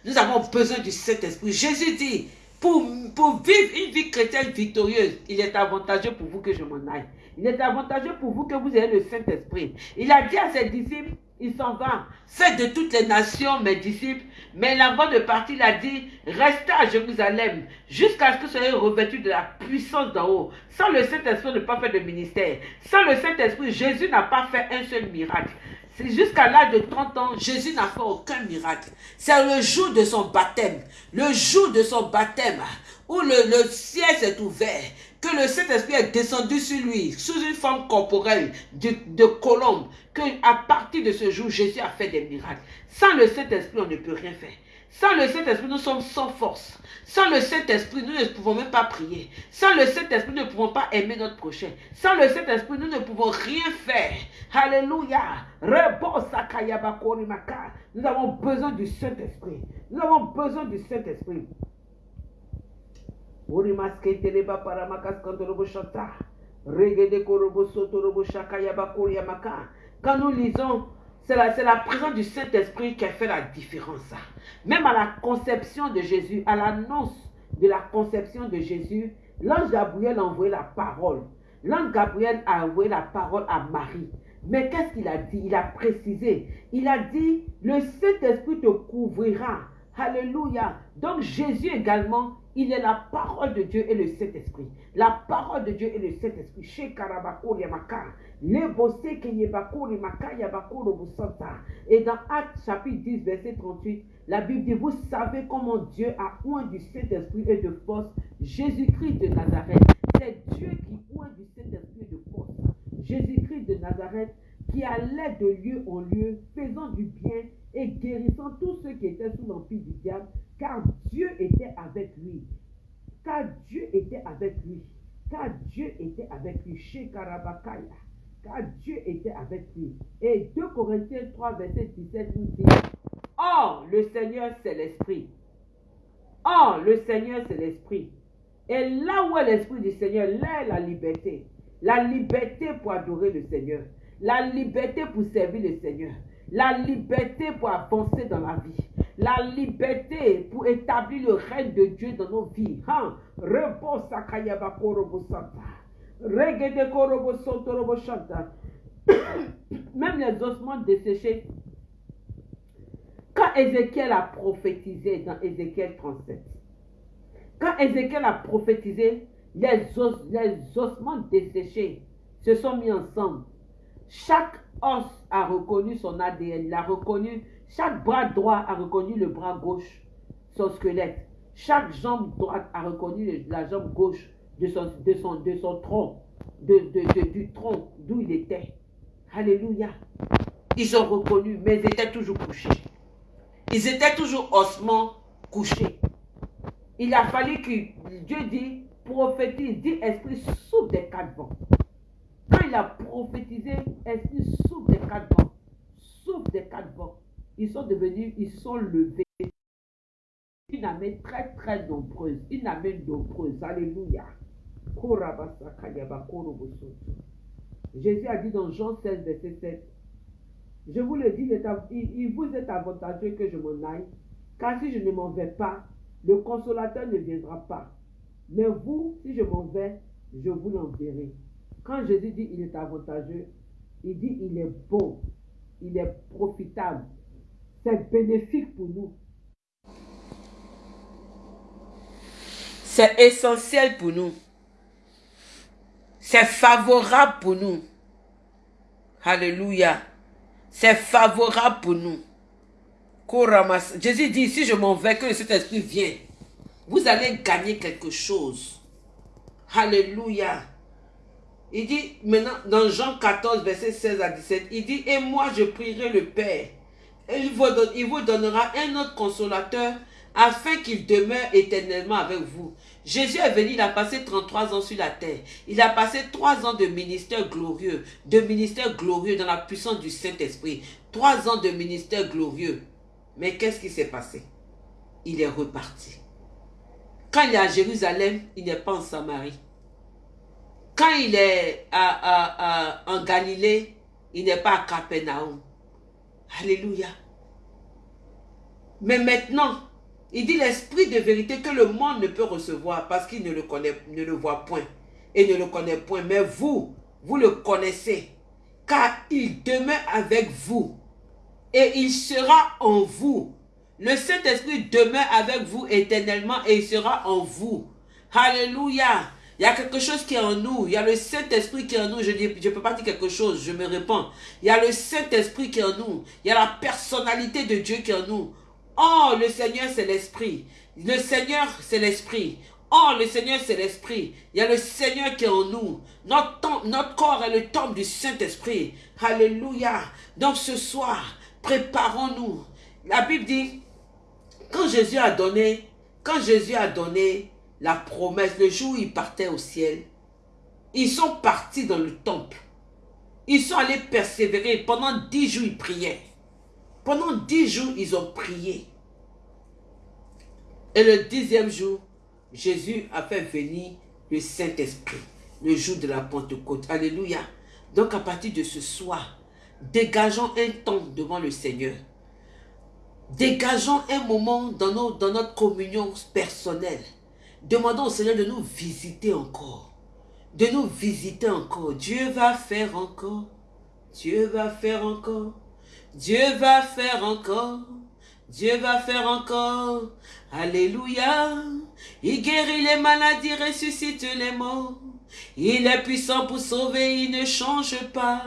Speaker 1: Nous avons besoin du Saint-Esprit. Jésus dit, pour, pour vivre une vie chrétienne victorieuse, il est avantageux pour vous que je m'en aille. Il est avantageux pour vous que vous ayez le Saint-Esprit. Il a dit à ses disciples, il s'en va. Faites de toutes les nations mes disciples. Mais avant de partir, il a dit, restez à Jérusalem jusqu'à ce que vous soyez revêtus de la puissance d'en haut. Sans le Saint-Esprit, ne pas faire de ministère. Sans le Saint-Esprit, Jésus n'a pas fait un seul miracle. C'est jusqu'à l'âge de 30 ans, Jésus n'a fait aucun miracle. C'est le jour de son baptême, le jour de son baptême, où le ciel s'est ouvert, que le Saint-Esprit est descendu sur lui, sous une forme corporelle de, de colombe, que à partir de ce jour, Jésus a fait des miracles. Sans le Saint-Esprit, on ne peut rien faire. Sans le Saint-Esprit, nous sommes sans force. Sans le Saint-Esprit, nous ne pouvons même pas prier. Sans le Saint-Esprit, nous ne pouvons pas aimer notre prochain. Sans le Saint-Esprit, nous ne pouvons rien faire. Alléluia. Nous avons besoin du Saint-Esprit. Nous avons besoin du Saint-Esprit. Quand nous lisons c'est la, la, présence du Saint-Esprit qui a fait la différence. Même à la conception de Jésus, à l'annonce de la conception de Jésus, l'ange Gabriel a envoyé la parole. L'ange Gabriel a envoyé la parole à Marie. Mais qu'est-ce qu'il a dit? Il a précisé. Il a dit, le Saint-Esprit te couvrira. Alléluia. Donc Jésus également, il est la parole de Dieu et le Saint-Esprit. La parole de Dieu et le Saint-Esprit. Chez Yamaka. Et dans Actes chapitre 10, verset 38, la Bible dit, vous savez comment Dieu a oint du Saint-Esprit et de force Jésus-Christ de Nazareth. C'est Dieu qui oint du Saint-Esprit et de force. Jésus-Christ de Nazareth qui allait de lieu en lieu, faisant du bien et guérissant tous ceux qui étaient sous l'empire du diable, car Dieu était avec lui. Car Dieu était avec lui. Car Dieu était avec lui. Chez Karabakaya. Car Dieu était avec lui. Et 2 Corinthiens 3, verset 17 nous dit Or, le Seigneur, c'est l'Esprit. Or, le Seigneur, c'est l'Esprit. Et là où est l'Esprit du Seigneur, là est la liberté. La liberté pour adorer le Seigneur. La liberté pour servir le Seigneur la liberté pour avancer dans la vie, la liberté pour établir le règne de Dieu dans nos vies. Hein? Même les ossements desséchés. Quand Ézéchiel a prophétisé dans Ézéchiel 37, quand Ézéchiel a prophétisé, les, les ossements desséchés se sont mis ensemble. Chaque os a reconnu son ADN, il a reconnu, chaque bras droit a reconnu le bras gauche, son squelette. Chaque jambe droite a reconnu la jambe gauche de son, de son, de son tronc, de, du tronc d'où il était. Alléluia. Ils ont reconnu, mais ils étaient toujours couchés. Ils étaient toujours ossements couchés. Il a fallu que Dieu dit, prophétise, dit esprit sous des quatre vents. Quand il a prophétisé, esprit souffle des quatre vents. Souffle des quatre vents. Ils sont devenus, ils sont levés. Une armée très très nombreuse. Une armée nombreuse. Alléluia. Jésus a dit dans Jean 16, verset 7, je vous le dis, il vous est avantageux que je m'en aille, car si je ne m'en vais pas, le consolateur ne viendra pas. Mais vous, si je m'en vais, je vous l'enverrai. Quand Jésus dit il est avantageux, il dit il est bon, il est profitable, c'est bénéfique pour nous. C'est essentiel pour nous. C'est favorable pour nous. Alléluia. C'est favorable pour nous. Jésus dit, si je m'en vais, que cet esprit vient, vous allez gagner quelque chose. Alléluia. Il dit maintenant dans Jean 14, verset 16 à 17, il dit, et moi je prierai le Père, il vous, donnera un autre consolateur, afin qu'il demeure éternellement avec vous. Jésus est venu, il a passé 33 ans sur la terre. Il a passé 3 ans de ministère glorieux, de ministère glorieux dans la puissance du Saint-Esprit. 3 ans de ministère glorieux. Mais qu'est-ce qui s'est passé? Il est reparti. Quand il est à Jérusalem, il n'est pas en Samarie. Quand il est en Galilée, il n'est pas à Capernaum. Alléluia. Mais maintenant, il dit l'esprit de vérité que le monde ne peut recevoir parce qu'il ne le connaît, voit point et ne le connaît point. Mais vous, vous le connaissez, car il demeure avec vous et il sera en vous. Le Saint-Esprit demeure avec vous éternellement et il sera en vous. Alléluia. Il y a quelque chose qui est en nous. Il y a le Saint-Esprit qui est en nous. Je ne je peux pas dire quelque chose, je me réponds. Il y a le Saint-Esprit qui est en nous. Il y a la personnalité de Dieu qui est en nous. Oh, le Seigneur, c'est l'Esprit. Le Seigneur, c'est l'Esprit. Oh, le Seigneur, c'est l'Esprit. Il y a le Seigneur qui est en nous. Notre, notre corps est le temple du Saint-Esprit. Alléluia. Donc ce soir, préparons-nous. La Bible dit, Quand Jésus a donné, quand Jésus a donné la promesse, le jour où il partait au ciel, ils sont partis dans le temple. Ils sont allés persévérer. Pendant dix jours, ils priaient. Pendant dix jours, ils ont prié. Et le dixième jour, Jésus a fait venir le Saint-Esprit, le jour de la Pentecôte. Alléluia. Donc à partir de ce soir, dégageons un temps devant le Seigneur. Dégageons un moment dans, dans notre communion personnelle. Demandons au Seigneur de nous visiter encore. De nous visiter encore. Dieu va faire encore. Dieu va faire encore. Dieu va faire encore. Dieu va faire encore. Alléluia. Il guérit les maladies, ressuscite les morts. Il est puissant pour sauver, il ne change pas.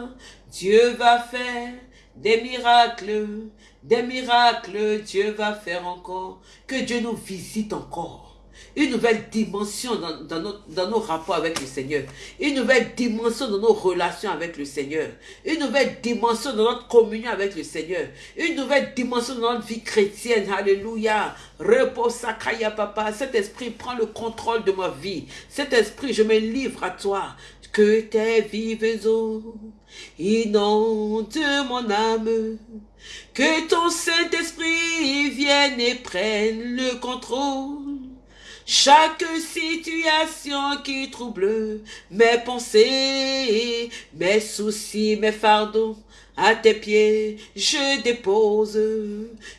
Speaker 1: Dieu va faire des miracles, des miracles, Dieu va faire encore. Que Dieu nous visite encore une nouvelle dimension dans, nos, rapports avec le Seigneur, une nouvelle dimension dans nos relations avec le Seigneur, une nouvelle dimension dans notre communion avec le Seigneur, une nouvelle dimension dans notre vie chrétienne. Alléluia. Repose Sakaya Papa. Cet esprit prend le contrôle de ma vie. Cet esprit, je me livre à toi. Que tes vives eaux inondent mon âme. Que ton Saint-Esprit vienne et prenne le contrôle. Chaque situation qui trouble mes pensées, mes soucis, mes fardeaux, à tes pieds je dépose,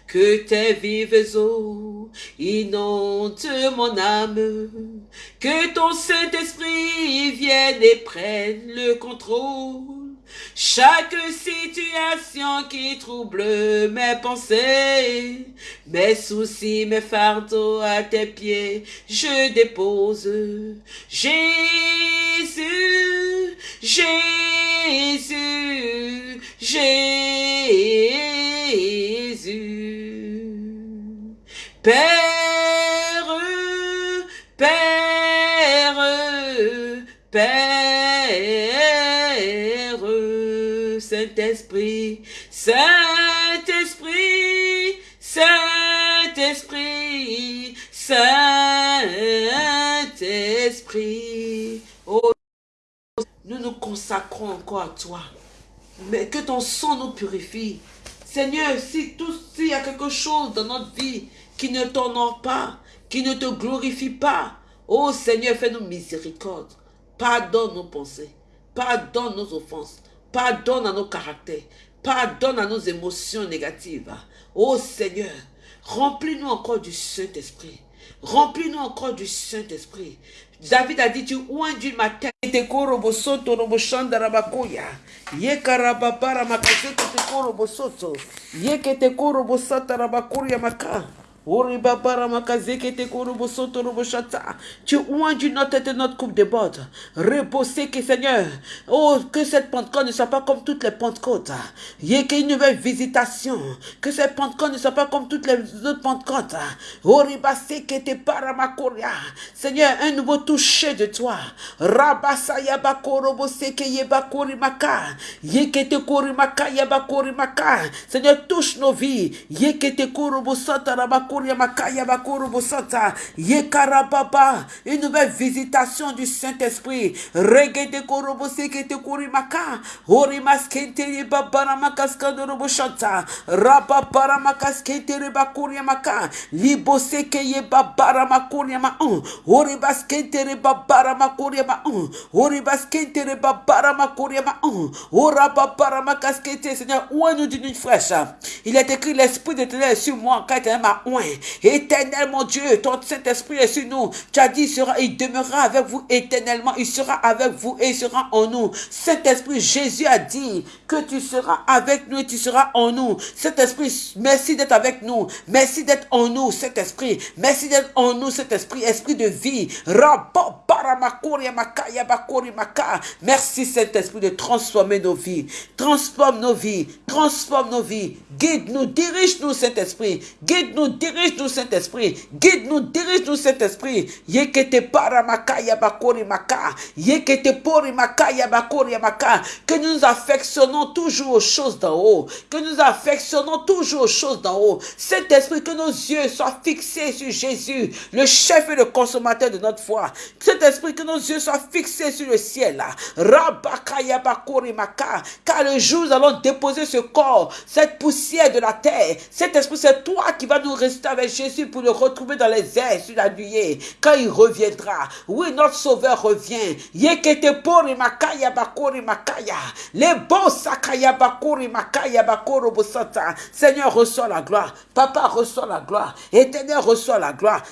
Speaker 1: que tes vives eaux inondent mon âme, que ton Saint-Esprit vienne et prenne le contrôle. Chaque situation qui trouble mes pensées, mes soucis, mes fardeaux à tes pieds, je dépose. Jésus, Jésus, Jésus. Père, Père, Père, Saint-Esprit, Saint-Esprit, Saint-Esprit, Saint-Esprit. Oh, nous nous consacrons encore à toi mais que ton sang nous purifie. Seigneur, si tout, s'il y a quelque chose dans notre vie qui ne t'honore pas, qui ne te glorifie pas, oh Seigneur, fais-nous miséricorde. Pardonne nos pensées, pardonne nos offenses, pardonne à nos caractères, pardonne à nos émotions négatives. Oh Seigneur, remplis-nous encore du Saint-Esprit. Remplis-nous encore du Saint-Esprit. David a dit, tu oindis ma tête. Te koro bosoto Tu oins notre tête et notre coupe de bord. Reposez que Seigneur. Oh, que cette Pentecôte ne soit pas comme toutes les Pentecôtes. Il y ait nouvelle visitation. Que cette Pentecôte ne soit pas comme toutes les autres Pentecôtes. Oh, que te paramakoria. Seigneur, un nouveau toucher de toi. Rabasa yabakoro boseke yebakori maka. Yekete kori maka yabakori maka. Seigneur, touche nos vies. Yekete koro bosata une nouvelle visitation du Saint-Esprit. Regede korobo sekete korimaka. Orimas kente babara makaskando robo shanta. Raba bara makaskete reba korimaka. Libo seke ye babara makoria ma un. Oribas kente reba bara makoria ma un. Kente ma un. Oraba bara makaskete. Seigneur, ouin nous d'une fraîche. Il est écrit l'esprit de ténèbres sur moi, quand il m'a ouin. Éternel, mon Dieu, ton Saint-Esprit est sur nous. Tu as dit, il, sera, il demeurera avec vous éternellement. Il sera avec vous et il sera en nous. Saint-Esprit, Jésus a dit que tu seras avec nous et tu seras en nous. Saint-Esprit, merci d'être avec nous. Merci d'être en nous, Saint-Esprit. Merci d'être en nous, Saint-Esprit, esprit de vie. Merci, Saint-Esprit, de transformer nos vies. Transforme nos vies. Transforme nos vies. Guide-nous, dirige-nous, Saint-Esprit. Guide-nous, dirige dirige-nous, Saint-Esprit. Guide-nous, dirige-nous, Saint-Esprit. Yekete. Yekete. Que nous affectionnons toujours aux choses d'en haut. Que nous affectionnons toujours aux choses d'en haut. Saint-Esprit, que nos yeux soient fixés sur Jésus, le chef et le consommateur de notre foi. Saint-Esprit, que nos yeux soient fixés sur le ciel. Car le jour nous allons déposer ce corps, cette poussière de la terre. Cet esprit, c'est toi qui vas nous avec Jésus pour le retrouver dans les airs sur la nuée. Quand il reviendra. Oui, notre sauveur revient. Makaya bakori makaya. Les bons sakaya bakori makaya bakoro. Seigneur, reçois la gloire. Papa, reçois la gloire. Éternel, reçois la gloire.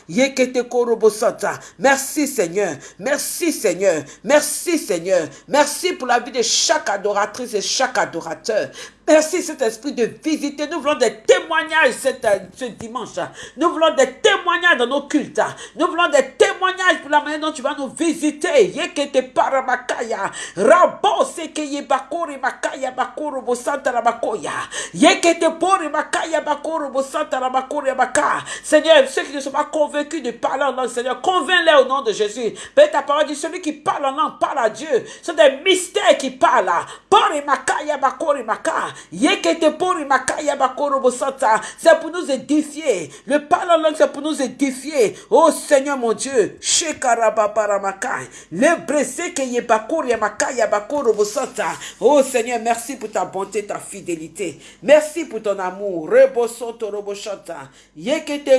Speaker 1: Bosata. Merci, Seigneur. Merci, Seigneur. Merci, Seigneur. Merci pour la vie de chaque adoratrice et chaque adorateur. Merci, cet esprit de visiter. Nous voulons des témoignages ce dimanche. Nous voulons des témoignages dans nos cultes. Nous voulons des témoignages pour la manière dont tu vas nous visiter. Yekete paramakaya. Makaya bakoro bosanta. Yekete pori makaya bakoro bosanta baka. Seigneur, ceux qui ne sont pas convaincus de parler en langue, Seigneur, convainc-les au nom de Jésus. Père, ta parole dit celui qui parle en langue parle à Dieu. Ce sont des mystères qui parlent. Pori makaya bakori maka. C'est pour nous édifier. Le parler en langue, c'est pour nous édifier. Oh Seigneur mon Dieu. Oh Seigneur, merci pour ta bonté, ta fidélité. Merci pour ton amour.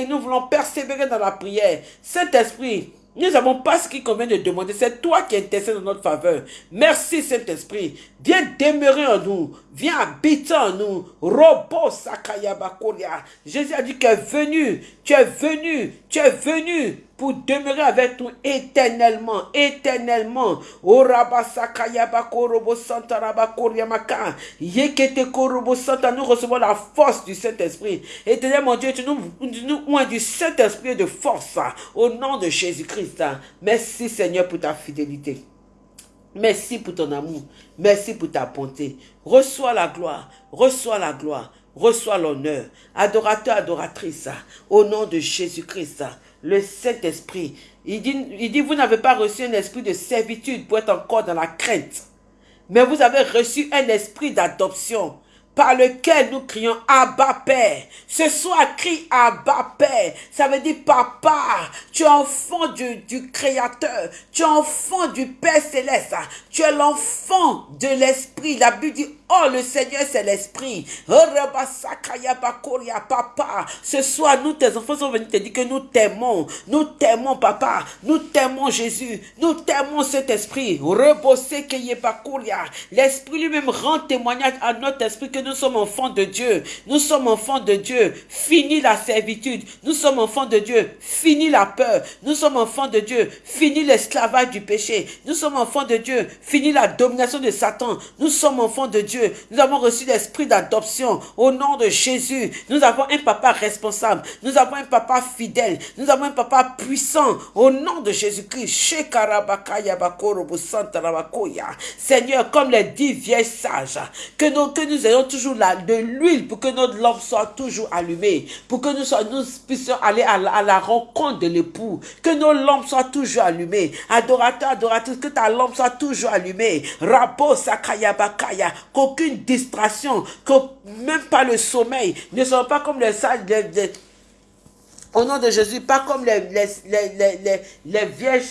Speaker 1: Nous voulons persévérer dans la prière. Saint-Esprit, nous n'avons pas ce qui convient de demander. C'est toi qui intercèdes en notre faveur. Merci Saint-Esprit. Viens demeurer en nous. Viens habiter en nous. Robo Sakayabakoria. Jésus a dit que est venu. Tu es venu. Tu es venu pour demeurer avec nous éternellement, éternellement. Oh Sakayabakorobo Santa. Yekete Korobo Santa. Nous recevons la force du Saint-Esprit. Éternel mon Dieu, tu nous, nous du Saint-Esprit de force. Au nom de Jésus-Christ. Merci Seigneur pour ta fidélité. Merci pour ton amour. Merci pour ta bonté. Reçois la gloire. Reçois la gloire. Reçois l'honneur. Adorateur, adoratrice. Au nom de Jésus-Christ. Le Saint-Esprit. Il dit, il dit, vous n'avez pas reçu un esprit de servitude pour être encore dans la crainte. Mais vous avez reçu un esprit d'adoption par lequel nous crions Abba Père. Ce soir, crie Abba Père. Ça veut dire Papa, tu es enfant du, du Créateur. Tu es enfant du Père Céleste. Tu es l'enfant de l'Esprit. La Bible dit Oh, le Seigneur, c'est l'Esprit. Oh, papa, ce soir, nous, tes enfants, sont venus te dire que nous t'aimons. Nous t'aimons, papa. Nous t'aimons, Jésus. Nous t'aimons, cet esprit. L'Esprit lui-même rend témoignage à notre esprit que nous sommes enfants de Dieu. Nous sommes enfants de Dieu. Fini la servitude. Nous sommes enfants de Dieu. Fini la peur. Nous sommes enfants de Dieu. Fini l'esclavage du péché. Nous sommes enfants de Dieu. Fini la domination de Satan. Nous sommes enfants de Dieu. Nous avons reçu l'esprit d'adoption au nom de Jésus. Nous avons un papa responsable. Nous avons un papa fidèle. Nous avons un papa puissant au nom de Jésus-Christ. Seigneur, comme les dix vieilles sages, que nous, ayons toujours de l'huile pour que notre lampe soit toujours allumée, pour que nous, nous puissions aller à la, rencontre de l'époux, que nos lampes soient toujours allumées. Adorateur, adoratrice, que ta lampe soit toujours allumée. Rabo sakaya bakaya, qu'aucune distraction, que même pas le sommeil ne soit pas comme les sages, au nom de Jésus, pas comme les, les, les, les, les vieilles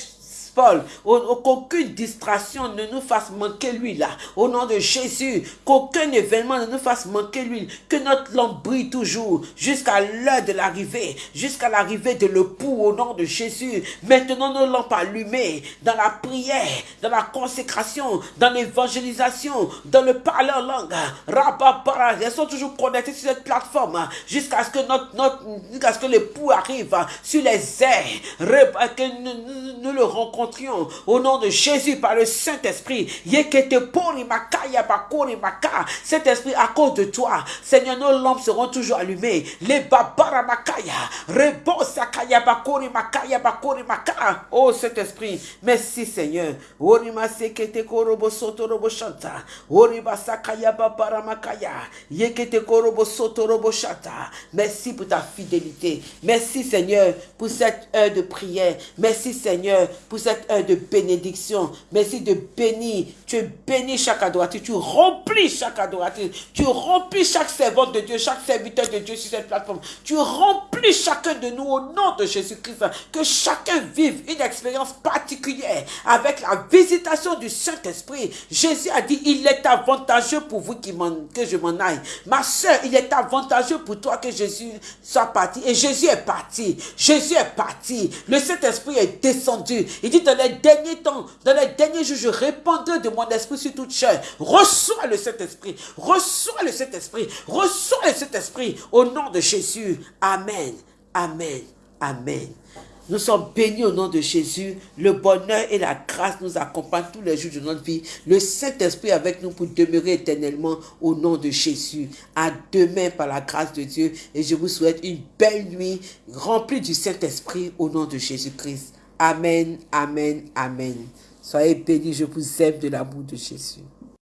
Speaker 1: Paul, qu'aucune distraction ne nous fasse manquer l'huile. Au nom de Jésus, qu'aucun événement ne nous fasse manquer l'huile. Que notre lampe brille toujours jusqu'à l'heure de l'arrivée, jusqu'à l'arrivée de l'époux au nom de Jésus. Maintenant, nos lampes allumées dans la prière, dans la consécration, dans l'évangélisation, dans le parler en langue. Elles sont toujours connectées sur cette plateforme jusqu'à ce que notre, notre l'époux arrive sur les airs, que nous, nous le rencontrons au nom de Jésus par le Saint-Esprit. Saint-Esprit, à cause de toi, Seigneur, nos lampes seront toujours allumées. Les babaramakaya. Oh Saint-Esprit, merci Seigneur. Merci pour ta fidélité. Merci Seigneur pour cette heure de prière. Merci Seigneur pour cette heure de bénédiction. Merci de bénir. Tu bénis chaque adorateur. Tu remplis chaque adorateur. Tu remplis chaque servant de Dieu, chaque serviteur de Dieu sur cette plateforme. Tu remplis chacun de nous au nom de Jésus-Christ. Que chacun vive une expérience particulière avec la visitation du Saint-Esprit. Jésus a dit, il est avantageux pour vous que je m'en aille. Ma soeur, il est avantageux pour toi que Jésus soit parti. Et Jésus est parti. Jésus est parti. Le Saint-Esprit est descendu. Il dans les derniers temps, dans les derniers jours, je répandrai de mon esprit sur toute chair. Reçois le Saint-Esprit. Reçois le Saint-Esprit. Reçois le Saint-Esprit au nom de Jésus. Amen. Amen. Amen. Nous sommes bénis au nom de Jésus. Le bonheur et la grâce nous accompagnent tous les jours de notre vie. Le Saint-Esprit avec nous pour demeurer éternellement au nom de Jésus. À demain par la grâce de Dieu. Et je vous souhaite une belle nuit remplie du Saint-Esprit au nom de Jésus-Christ. Amen, amen, amen. Soyez bénis, je vous aime de l'amour de Jésus.